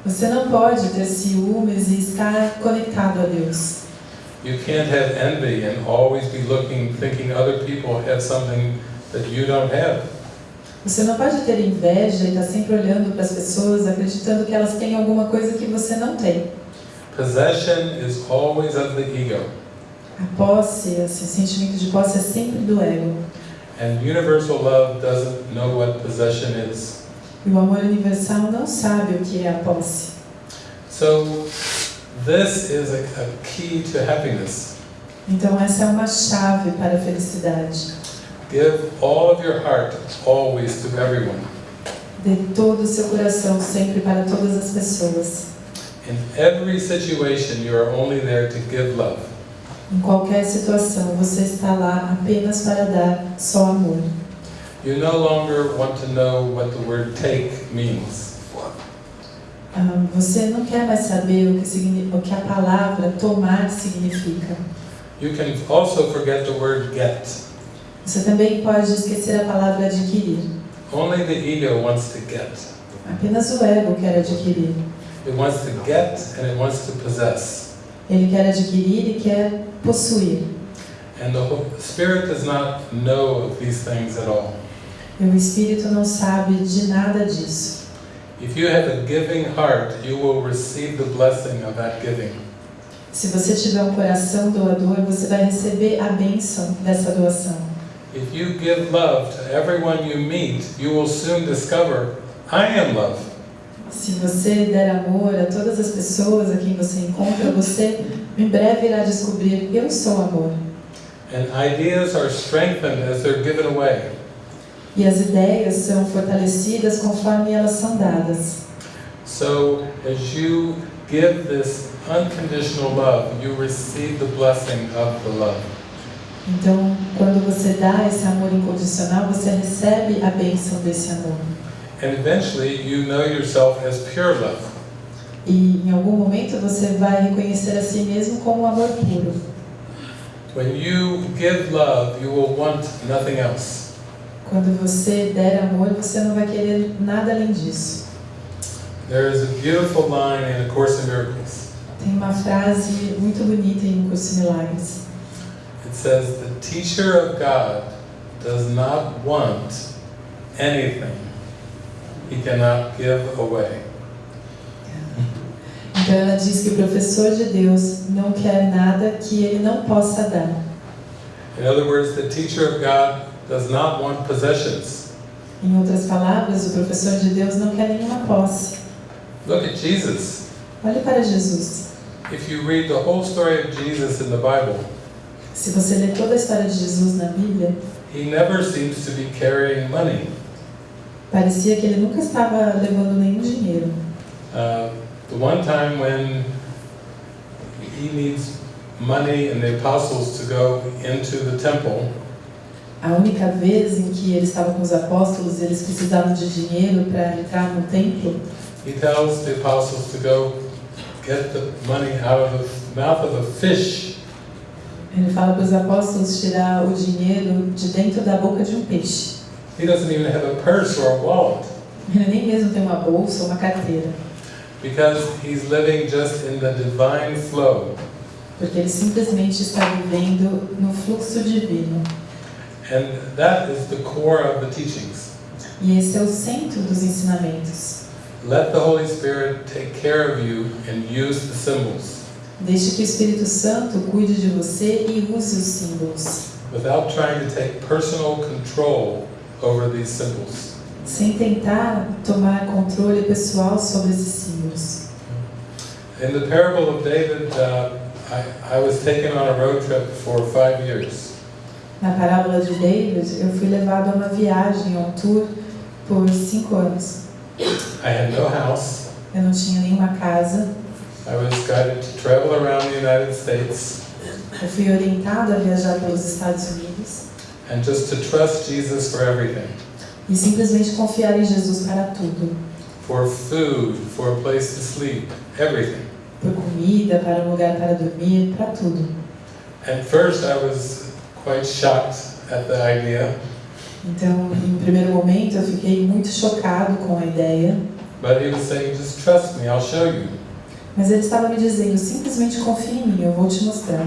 Você não pode ter ciúmes e estar conectado a Deus.
You can't have envy and always be looking, thinking other people have something that you don't have.
Você não pode ter inveja e estar sempre olhando para as pessoas, acreditando que elas têm alguma coisa que você não tem.
Possession is always of the ego.
A posse, esse sentimento de posse é sempre do ego.
And universal love doesn't know what possession is.
E o amor universal não sabe o que é a posse.
So, this is a, a key to happiness.
Então essa é uma chave para a felicidade.
Give all of your heart always to everyone.
Dê todo o seu coração sempre para todas as pessoas.
In every situation, you are only there to give love.
Em qualquer situação, você está lá apenas para dar só amor.
You no longer want to know what the word take means.
Ah, você não quer mais saber o que, o que a palavra tomar significa.
You can also forget the word get.
Você também pode esquecer a palavra adquirir.
Only the ego wants to get.
Apenas o ego quer adquirir.
It wants to get and it wants to possess.
Ele quer adquirir e quer possuir.
And the spirit does not know of these things at all.
E o espírito não sabe de nada disso.
If you have a giving heart, you will receive the blessing of that giving.
Se você tiver um coração doador, você vai receber a bênção dessa doação.
If you give love to everyone you meet, you will soon discover, I am love.
Se você der amor a todas as pessoas a quem você encontra, você em breve irá descobrir: eu sou amor.
And ideas are strengthened as they're given away.
E as ideias são fortalecidas conforme elas são dadas.
So as you give this unconditional love, you receive the blessing of the love.
Então, quando você dá esse amor incondicional, você recebe a bênção desse amor.
And eventually you know yourself as pure love.
E em algum momento você vai reconhecer a si mesmo como amor puro.
When you give love, you will want nothing else.
Quando você der amor, você não vai querer nada além disso.
There is a beautiful line in A Course in Miracles.
Tem uma frase muito bonita em Um Curso de Milagres.
It says, The teacher of God does not want anything he cannot give away.
Então ela diz que o professor de Deus não quer nada que ele não possa dar.
In other words, the teacher of God does not want possessions.
Em outras palavras, o professor de Deus não quer nenhuma posse.
Look at Jesus.
Olhe para Jesus.
If you read the whole story of Jesus in the Bible,
Se você ler toda a história de Jesus na Bíblia,
he never seems to be carrying money.
parecia que ele nunca estava levando nenhum dinheiro.
Uh, the one time when he needs money and the apostles to go into the temple,
A única vez em que ele estava com os apóstolos, eles precisavam de dinheiro para entrar no templo,
he tells the apostles to go get the money out of the mouth of a fish.
Ele fala para os apóstolos tirar o dinheiro de dentro da boca de um peixe.
He doesn't even have a purse or a wallet
Ele nem mesmo tem uma bolsa ou uma carteira,
because he's living just in the divine flow.
porque ele simplesmente está vivendo no fluxo divino.
And that is the core of the teachings.
E esse é o centro dos ensinamentos.
Let the Holy Spirit take care of you and use the symbols
Deixe que o Espírito Santo cuide de você e use os símbolos,
without trying to take personal control over these symbols.
sem tentar tomar controle pessoal sobre esses símbolos.
In the parable of David, uh, I, I was taken on a road trip for five years.
Na parábola de David, eu fui levado a uma viagem, a um tour, por cinco anos.
I had no house.
Eu não tinha nenhuma casa,
I was guided to travel around the United States
eu fui orientado a viajar pelos Estados Unidos
and just to trust Jesus for everything
e simplesmente confiar em Jesus para tudo.
for food, for a place to sleep, everything.
Por comida, para um lugar para dormir, para tudo.
At first, I was quite shocked at the idea,
Então, em primeiro momento, eu fiquei muito chocado com a ideia,
but he was saying, Just trust me, I'll show you.
Mas ele estava me dizendo: simplesmente confie em mim, eu vou te mostrar.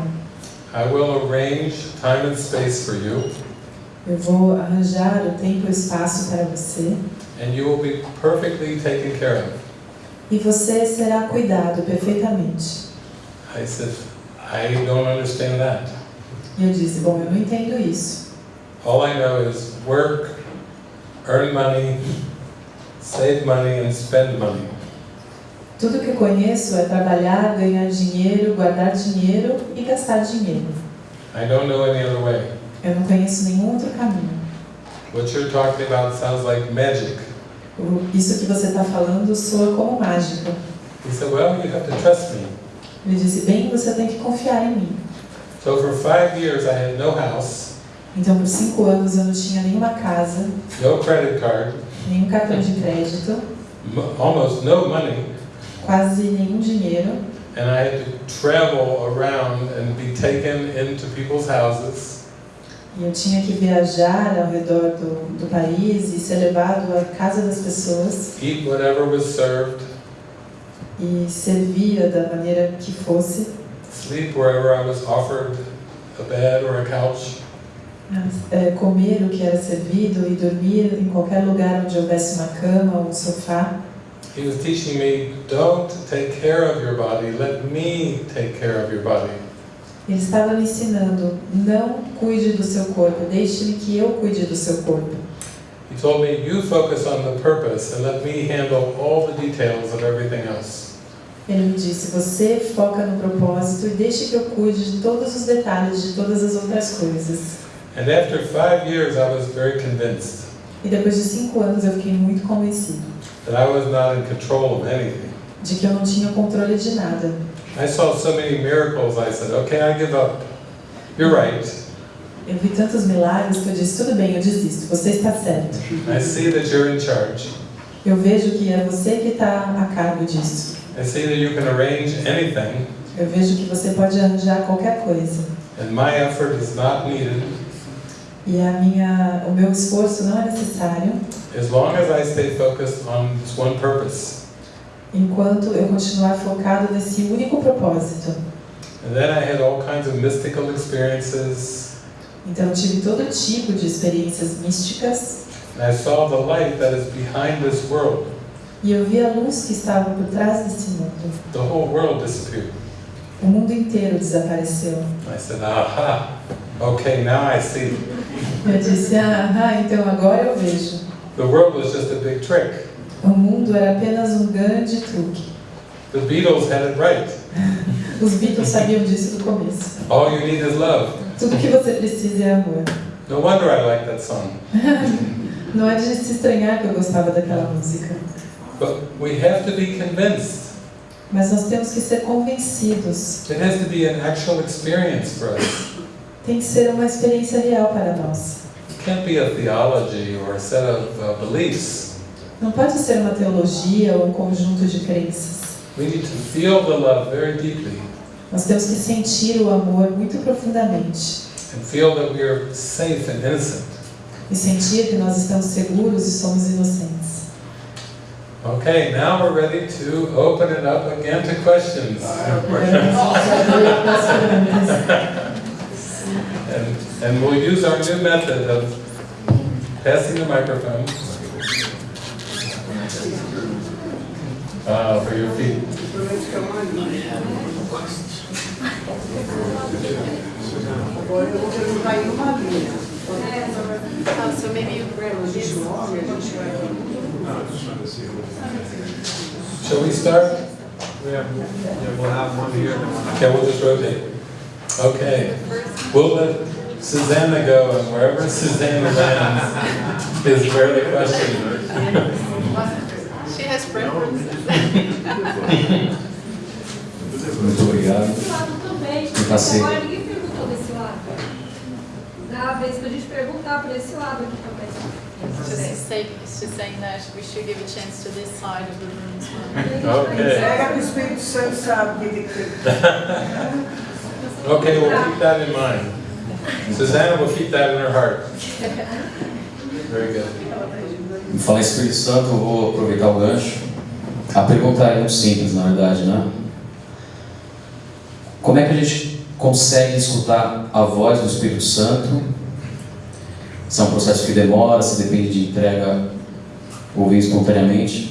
I will arrange time and space for you,
Eu vou arranjar o tempo e o espaço para você
and you will be perfectly taken care of.
e você será cuidado perfeitamente.
I said, I don't understand that.
E eu disse: Bom, eu não entendo isso.
All I know is work, earn money, save money, and spend money.
Tudo que eu conheço é trabalhar, ganhar dinheiro, guardar dinheiro e gastar dinheiro.
I don't know any other way.
Eu não conheço nenhum outro caminho.
What you're talking about sounds like magic.
Isso que você está falando soa como mágica.
He said, Well, you have to trust me.
Ele disse: Bem, você tem que confiar em mim.
So for five years, I had no house,
Então, por cinco anos, eu não tinha nenhuma casa,
no credit card,
nenhum cartão de crédito,
almost no money,
quase nenhum dinheiro.
and I had to travel around and be taken into people's houses
E eu tinha que viajar ao redor do, do país e ser levado à casa das pessoas
eat whatever was served,
e servir da maneira que fosse,
sleep wherever I was offered a bed or a couch.
é, comer o que era servido e dormir em qualquer lugar onde houvesse uma cama ou um sofá.
He was teaching me, don't take care of your body, let me take care of your body.
Ele estava me ensinando: não cuide do seu corpo, deixe-me que eu cuide do seu corpo.
He told me, you focus on the purpose and let me handle all the details of everything else.
Ele me disse: você foca no propósito e deixe que eu cuide de todos os detalhes de todas as outras coisas.
And after five years, I was very convinced
E depois de cinco anos eu fiquei muito convencido
that I was not in control of anything.
de que eu não tinha controle de nada.
I saw so many miracles, I said, okay, I give up. You're right.
Eu vi tantos milagres que eu disse: tudo bem, eu desisto, você está certo.
I see that you're in charge.
Eu vejo que é você que está a cargo disso.
I see that you can arrange anything,
Eu vejo que você pode arranjar qualquer coisa.
and my effort is not needed
E a minha, o meu esforço não é necessário
as long as I stay focused on this one purpose.
enquanto eu continuar focado nesse único propósito.
And then I had all kinds of mystical experiences,
Então tive todo tipo de experiências místicas
and I saw the light that is behind this world.
e eu vi a luz que estava por trás desse mundo.
The whole world disappeared.
O mundo inteiro desapareceu.
I said, aha, okay, now I see.
Eu disse, ah, ah, então agora eu vejo.
The world was just a big trick.
O mundo era apenas um grande truque.
The Beatles had it right.
Os Beatles sabiam disso do começo.
All you need is love.
Tudo que você precisa é amor.
No wonder I like that song.
Não é de se estranhar que eu gostava daquela música.
But we have to be convinced.
Mas nós temos que ser convencidos.
It has to be an actual experience for us.
Tem que ser uma experiência real para nós.
It can't be a theology or a set of uh, beliefs.
Não pode ser uma teologia ou um conjunto de crenças.
We need to feel the love very deeply
Nós temos que sentir o amor muito profundamente
and feel that we are safe and innocent.
e sentir que nós estamos seguros e somos inocentes.
Okay, now we're ready to open it up again to questions. And, and we'll use our new method of passing the microphone. Uh, for your feet.
Agora eu vou perguntar em uma linha.
Oh, so maybe you grab this.
Nome, a gente vai.
Shall we start?
We have, yeah, we'll have one here, then
Okay, we'll just rotate. Okay, we'll let Susanna go, and wherever Susanna lands is where the question.
She has preferences.
Muito obrigado.
Esse lado também.
Eu passei.
Agora ninguém perguntou desse lado. Dá a vez pra gente perguntar para esse lado aqui também.
Just say, it's saying that we should give a chance to this side of the room as well.
Okay,
Pega que o Espírito Santo sabe o que tem que ter.
okay, we'll keep that in mind. Susanna will keep that in her heart. Very good.
Em Espírito Santo, eu vou aproveitar o gancho. A pergunta é muito simples, na verdade, né? Como é que a gente consegue escutar a voz do Espírito Santo? Se é um processo que demora, se depende de entrega ouvir espontaneamente.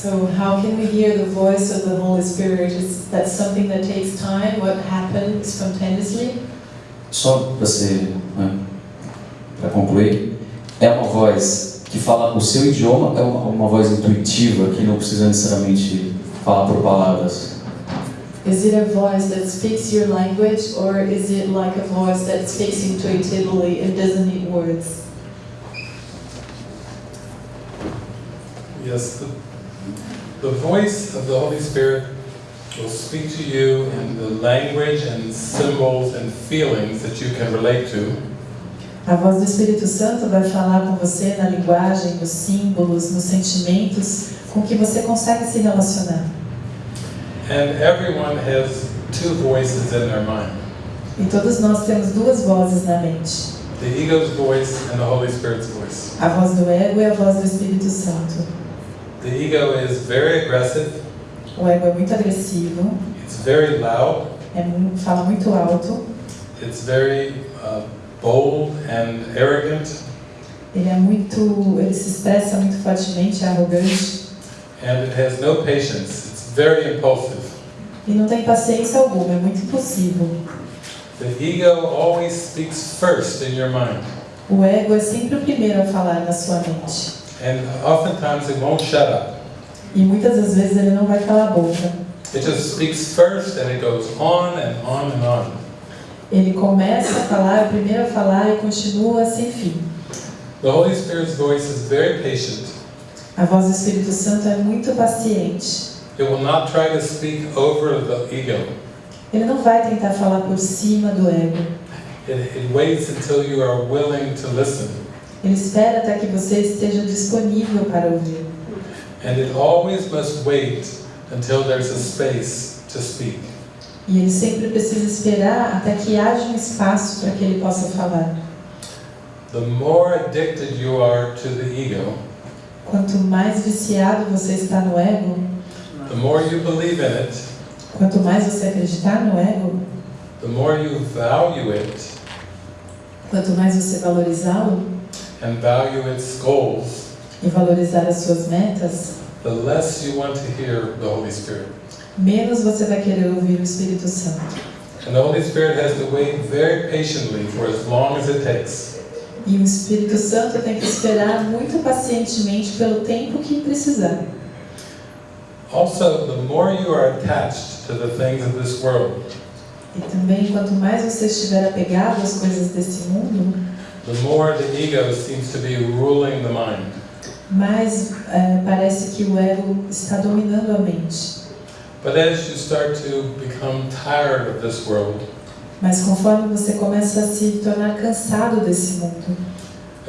So how can we hear the voice of the Holy Spirit? Is that something that takes time? What happens spontaneously?
Só para ser, né, para concluir, é uma voz que fala o seu idioma, é uma, uma voz intuitiva que não precisa necessariamente falar por palavras.
Is it a voice that speaks your language or is it like a voice that speaks intuitively and doesn't need words?
Yes, the, voice of the Holy Spirit will speak to you in the language and symbols and feelings that you can relate to.
A voz do Espírito Santo vai falar com você na linguagem, nos símbolos, nos sentimentos com que você consegue se relacionar.
And everyone has two voices in their mind
E todos nós temos duas vozes na mente:
the ego's voice and the Holy Spirit's voice.
a voz do ego e a voz do Espírito Santo.
The ego is very aggressive,
O ego é muito agressivo,
it's very loud,
é mu- fala muito alto,
it's very uh, bold and arrogant,
ele é muito, ele se expressa muito fortemente, é arrogante
and it has no patience. It's very impulsive.
e não tem paciência alguma, é muito impulsivo.
The ego always speaks first in your mind,
O ego é sempre o primeiro a falar na sua mente.
And oftentimes it won't shut up.
E muitas das vezes ele não vai calar a boca.
It just speaks first and it goes on and on and on.
Ele começa a falar, primeiro a falar e continua sem fim.
The Holy Spirit's voice is very patient.
A voz do Espírito Santo é muito paciente.
It will not try to speak over the ego.
Ele não vai tentar falar por cima do ego.
It, it waits until you are willing to listen.
Ele espera até que você esteja disponível para ouvir.
And it always must wait until there's a space to speak.
E ele sempre precisa esperar até que haja um espaço para que ele possa falar.
The more addicted you are to the ego,
Quanto mais viciado você está no ego,
the more you believe in it,
quanto mais você acreditar no ego,
the more you value it
quanto mais você valorizá-lo
and value its goals,
e valorizar as suas metas,
the less you want to hear the Holy Spirit.
menos você vai querer ouvir o Espírito Santo.
And the Holy Spirit has to wait very patiently for as long as it takes.
E o Espírito Santo tem que esperar muito pacientemente pelo tempo que precisar.
Also, the more you are attached to the things of this world,
E também, quanto mais você estiver apegado às coisas desse mundo,
the more the ego seems to be ruling the mind.
mais eh, parece que o ego está dominando a mente.
But as you start to become tired of this world,
Mas conforme você começa a se tornar cansado desse mundo,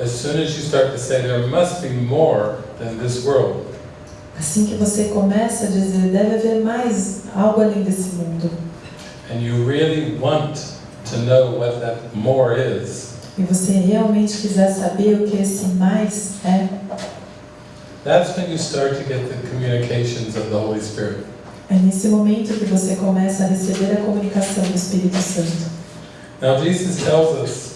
as soon as you start to say there must be more than this world,
assim que você começa a dizer deve haver mais algo além desse mundo,
and you really want to know what that more is,
e você realmente quiser saber o que esse mais é,
that's when you start to get the communications of the Holy Spirit.
É nesse momento que você começa a receber a comunicação do Espírito Santo.
Now, Jesus tells us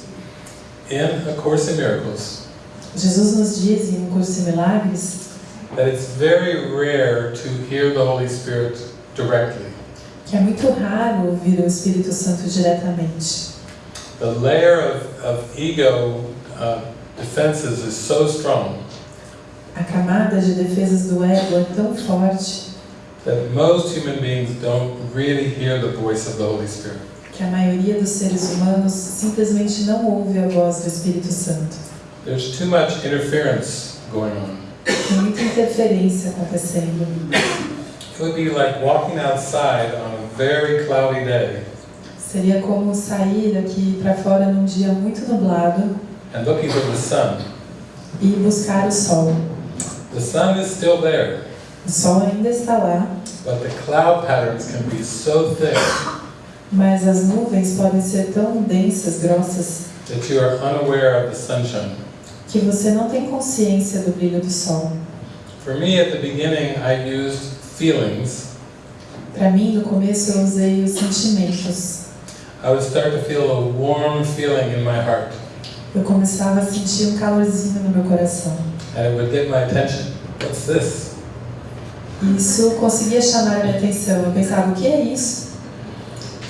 in A Course in Miracles
Jesus nos diz em um curso de milagres
that it's very rare to hear the Holy Spirit directly.
que é muito raro ouvir o Espírito Santo diretamente.
The layer of, of ego uh, defenses is so strong
A camada de defesas do ego é tão forte
that most human beings don't really hear the voice of the Holy Spirit.
que a maioria dos seres humanos simplesmente não ouve a voz do Espírito Santo.
There's too much interference going on.
Tem muita interferência acontecendo.
It would be like walking outside on a very cloudy day
Seria como sair aqui para fora num dia muito nublado
and looking for the sun.
e buscar o sol.
The sun is still there,
O sol ainda está lá,
but the cloud patterns can be so thick
mas as nuvens podem ser tão densas, grossas,
that you are unaware of the sunshine.
que você não tem consciência do brilho do sol.
For me, at the beginning, I used feelings.
Para mim, no começo, eu usei os sentimentos.
I would start to feel a warm feeling in my heart,
Eu começava a sentir um calorzinho no meu coração.
and it would get my attention. What's this?
Isso conseguia chamar a minha atenção. Eu pensava, o que é isso?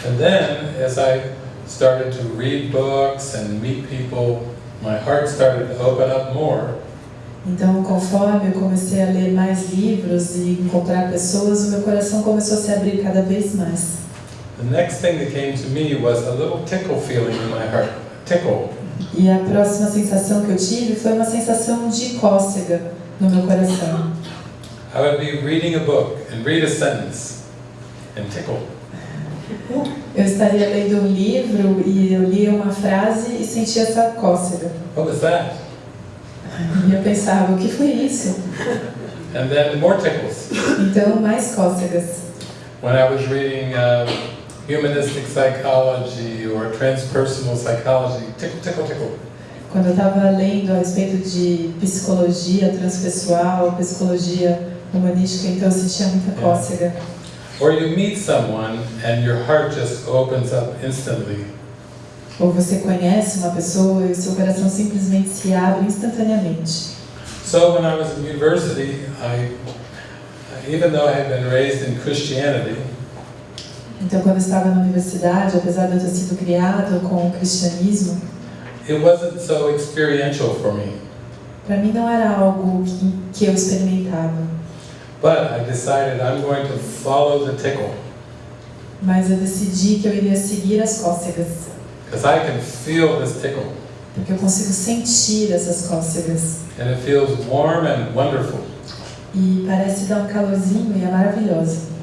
And then, as I started to read books and meet people, my heart started to open up more.
Então, conforme eu comecei a ler mais livros e encontrar pessoas, o meu coração começou a se abrir cada vez mais.
The next thing that came to me was a little tickle feeling in my heart. Tickle.
E a próxima sensação que eu tive foi uma sensação de cócega no meu coração.
I would be reading a book and read a sentence and tickle.
Eu estaria lendo um livro e eu lia uma frase e sentia essa cócega.
What was that?
E eu pensava, o que foi isso?
And then more tickles.
Então, mais cócegas.
When I was reading uh, humanistic psychology or transpersonal psychology, tickle, tickle, tickle.
Quando eu estava lendo a respeito de psicologia transpessoal, psicologia humanística, então eu sentia muita cócega.
Or you meet someone and your heart just opens up instantly.
Ou você conhece uma pessoa e o seu coração simplesmente se abre instantaneamente.
So when I was in university, I, even though I had been raised in Christianity,
Então, quando eu estava na universidade, apesar de eu ter sido criado com o cristianismo,
it wasn't so experiential for me.
para mim não era algo que, que eu experimentava.
But I decided I'm going to follow the tickle
Mas eu decidi que eu iria seguir as cócegas,
because I can feel this tickle
porque eu consigo sentir essas cócegas.
and it feels warm and wonderful.
E parece dar um calorzinho e é maravilhoso.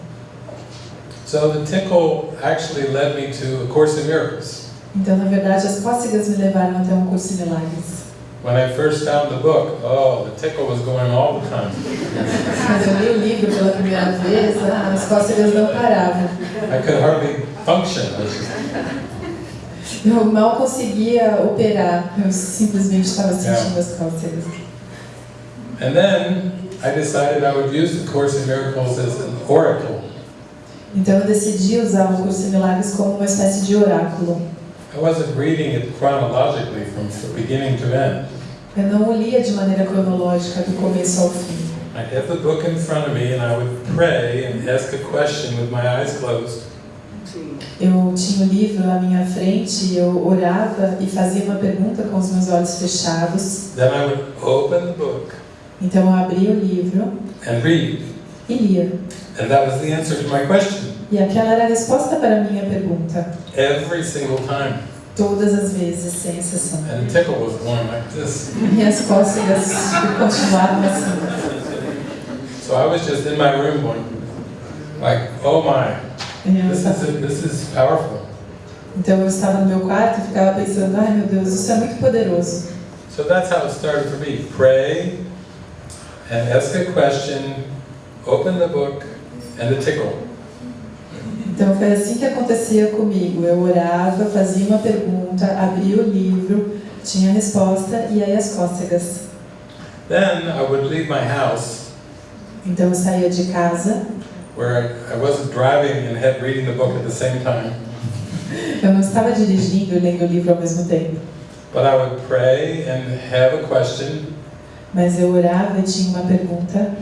So the tickle actually led me to A Course in Miracles.
Então, na verdade, as cócegas me levaram até um curso de milagres.
When I first found the book, oh, the tickle was going all the time.
Quando eu li o livro pela primeira vez, ah, as cócegas não paravam.
I could hardly function. I was just-
Eu mal conseguia operar, eu simplesmente estava sentindo as cócegas.
And then I decided I would use the Course in Miracles as an oracle.
Então eu decidi usar o curso de milagres como uma espécie de oráculo.
I wasn't reading it chronologically from f- beginning to end.
Eu não o lia de maneira cronológica do começo ao fim.
I'd have the book in front of me and I would pray and ask a question with my eyes closed.
Eu tinha o livro à minha frente, eu orava e fazia uma pergunta com os meus olhos fechados.
Then I would open the book
Então eu abria o livro
and read.
E lia.
And that was the answer to my question.
E aquela era a resposta para a minha pergunta,
Every single time.
todas as vezes, sem exceção.
And tickle was going like this.
E as cócegas continuavam assim.
So I was just in my room going, like, oh my, this is, this is powerful.
Então eu estava no meu quarto e ficava pensando, ai meu Deus, isso é muito poderoso.
So that's how it started for me. Pray and ask a question, open the book, and the tickle.
Então foi assim que acontecia comigo. Eu orava, fazia uma pergunta, abria o livro, tinha a resposta e aí as cócegas.
Then I would leave my house
Então eu saía de casa
where I, wasn't driving and had reading the book at the same time,
Eu não estava dirigindo e lendo o livro ao mesmo tempo,
but I would pray and have a question,
mas eu orava e tinha uma pergunta,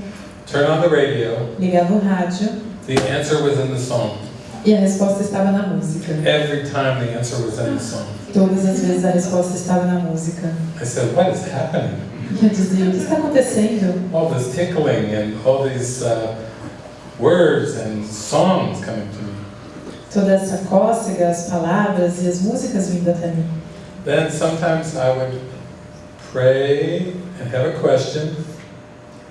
turn on the radio,
ligava o rádio
the answer was in the song.
e a resposta estava na música.
Every time the answer was in the song.
Todas as vezes a resposta estava na música.
I said, what is happening?
Eu dizia, o que está acontecendo?
All this tickling and all these uh, words and songs coming to me.
Toda essa cócega, as palavras e as músicas vindo até mim.
Then sometimes I would pray and have a question,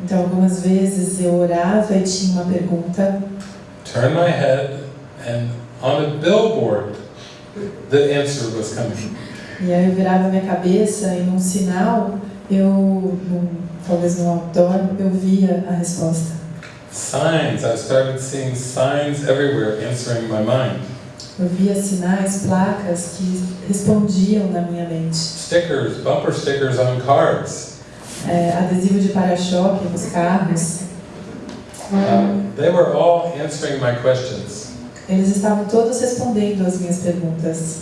Então, algumas vezes eu orava e tinha uma pergunta,
turn my head, and on a billboard, the answer was coming.
e aí eu virava minha cabeça e num sinal, eu, num, talvez no outdoor, eu via a resposta.
Signs, I started seeing signs everywhere answering my mind.
Eu via sinais, placas que respondiam na minha mente.
Stickers, bumper stickers on cars.
É, adesivo de para-choque nos carros,
Uh, they were all answering my questions.
eles estavam todos respondendo às minhas perguntas.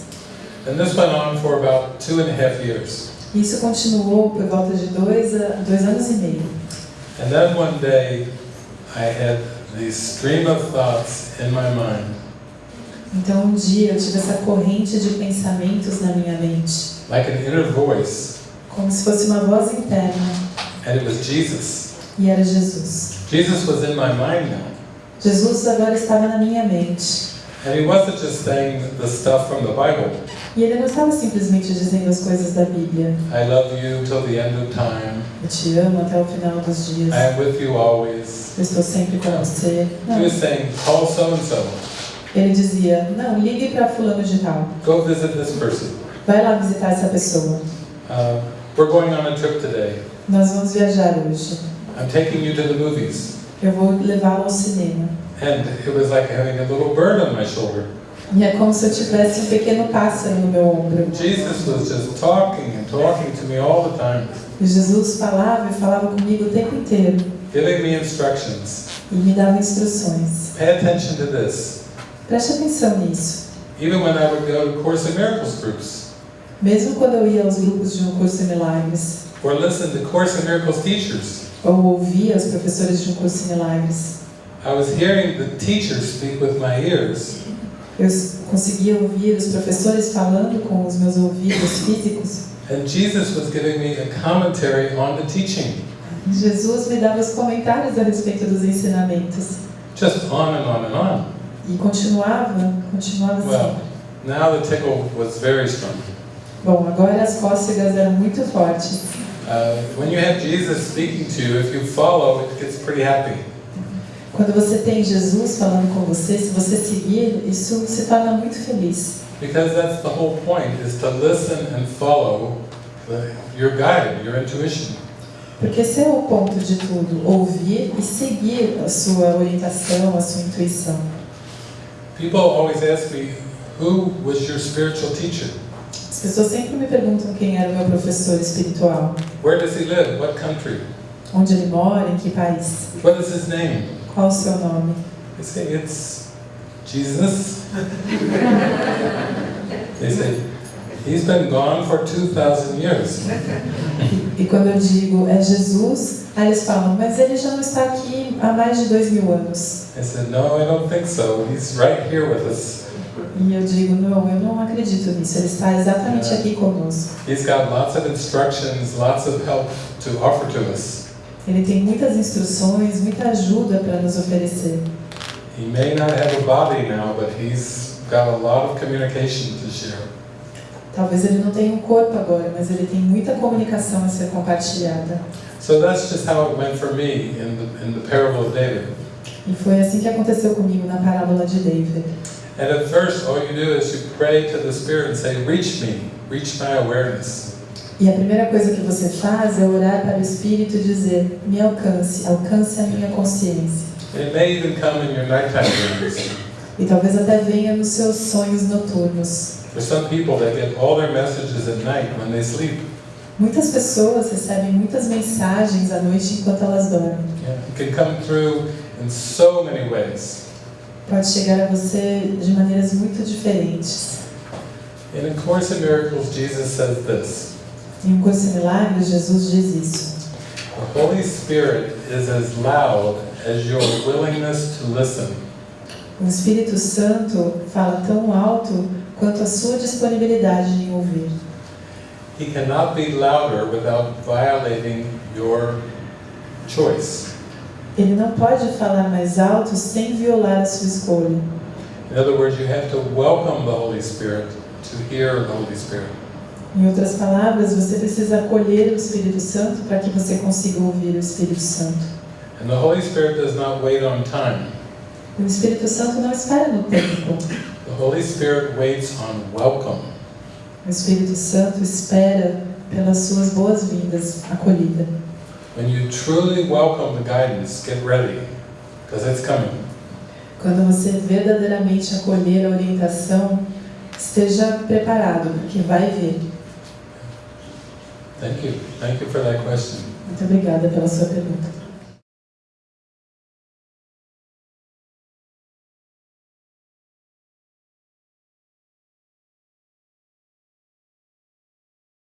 And this went on for about two and a half years.
Isso continuou por volta de dois, a- dois anos e meio.
And then one day, I had this stream of thoughts in my mind,
Então um dia eu tive essa corrente de pensamentos na minha mente,
like an inner voice,
como se fosse uma voz interna,
and it was Jesus.
e era Jesus.
Jesus was in my mind now.
Jesus agora estava na minha mente.
And he wasn't just saying the stuff from the Bible.
E ele não estava simplesmente dizendo as coisas da Bíblia.
I love you till the end of time.
Eu te amo até o final dos dias.
I am with you always.
Eu estou sempre com você.
He
Não.
was saying, call so and so.
Ele dizia, não, ligue para fulano de tal.
Go visit this person.
Vai lá visitar essa pessoa.
Uh, we're going on a trip today.
Nós vamos viajar hoje.
I'm taking you to the movies.
Eu vou levá-lo ao cinema.
And it was like having a little bird on my shoulder.
E é como se eu tivesse um pequeno pássaro no meu ombro.
Jesus was just talking and talking to me all the time,
E Jesus falava e falava comigo o tempo inteiro.
giving me instructions.
E me dava instruções.
Pay attention to this.
Preste atenção nisso.
Even when I would go to Course in Miracles groups,
Mesmo quando eu ia aos grupos de um curso em milagres,
or listen to Course in Miracles teachers,
ou ouvia os professores de um curso em milagres,
I was hearing the teachers speak with my ears,
eu conseguia ouvir os professores falando com os meus ouvidos físicos.
and Jesus was giving me a commentary on the teaching.
Jesus me dava os comentários a respeito dos ensinamentos.
Just on and on and on.
E continuava, continuava assim.
Well, now the tickle was very strong.
Bom, agora as cócegas eram muito fortes.
Uh, when you have Jesus speaking to you, if you follow, it gets pretty happy.
Quando você tem Jesus falando com você, se você seguir, isso se torna muito feliz.
Because that's the whole point, is to listen and follow the, your guide, your intuition.
Porque esse é o ponto de tudo, ouvir e seguir a sua orientação, a sua intuição.
People always ask me, who was your spiritual teacher?
As pessoas sempre me perguntam quem era o meu professor espiritual,
Where does he live? What country?
onde ele mora, em que país,
What is his name?
qual o seu nome.
I say, it's Jesus. they say, he's been gone for 2,000 years.
E quando eu digo é Jesus, aí eles falam, mas ele já não está aqui há mais de dois mil anos.
I said, no, I don't think so. He's right here with us.
E eu digo, não, eu não acredito nisso, ele está exatamente aqui conosco.
He's got lots of instructions, lots of help to offer to us.
Ele tem muitas instruções, muita ajuda para nos oferecer.
He may not have a body now, but he's got a lot of communication to share.
Talvez ele não tenha um corpo agora, mas ele tem muita comunicação a ser compartilhada.
So that's just how it went for me in the, in the parable of David.
E foi assim que aconteceu comigo na parábola de David.
And at first, all you do is you pray to the Spirit and say, Reach me, reach my awareness.
E a primeira coisa que você faz é orar para o Espírito e dizer: me alcance, alcance a minha consciência.
It may even come in your nighttime dreams.
E talvez até venha nos seus sonhos noturnos.
For some people, they get all their messages at night when they sleep.
Muitas pessoas recebem muitas mensagens à noite enquanto elas dormem.
Yeah. It can come through in so many ways.
Pode chegar a você de maneiras muito diferentes.
In A Course in Miracles, Jesus says this
Em um curso de milagres, Jesus diz isso.
The Holy Spirit is as loud as your willingness to listen.
O Espírito Santo fala tão alto quanto a sua disponibilidade em ouvir.
He cannot be louder without violating your choice.
Ele não pode falar mais alto sem violar a sua escolha.
In other words, you have to welcome the Holy Spirit to hear the Holy Spirit.
Em outras palavras, você precisa acolher o Espírito Santo para que você consiga ouvir o Espírito Santo.
And the Holy Spirit does not wait on time.
O Espírito Santo não espera no tempo.
The Holy Spirit waits on welcome.
O Espírito Santo espera pelas suas boas-vindas, acolhida.
When you truly welcome the guidance, get ready, because it's coming.
Quando você verdadeiramente acolher a orientação, esteja preparado, porque vai vir.
Thank you. Thank you for that question.
Muito obrigada pela sua pergunta.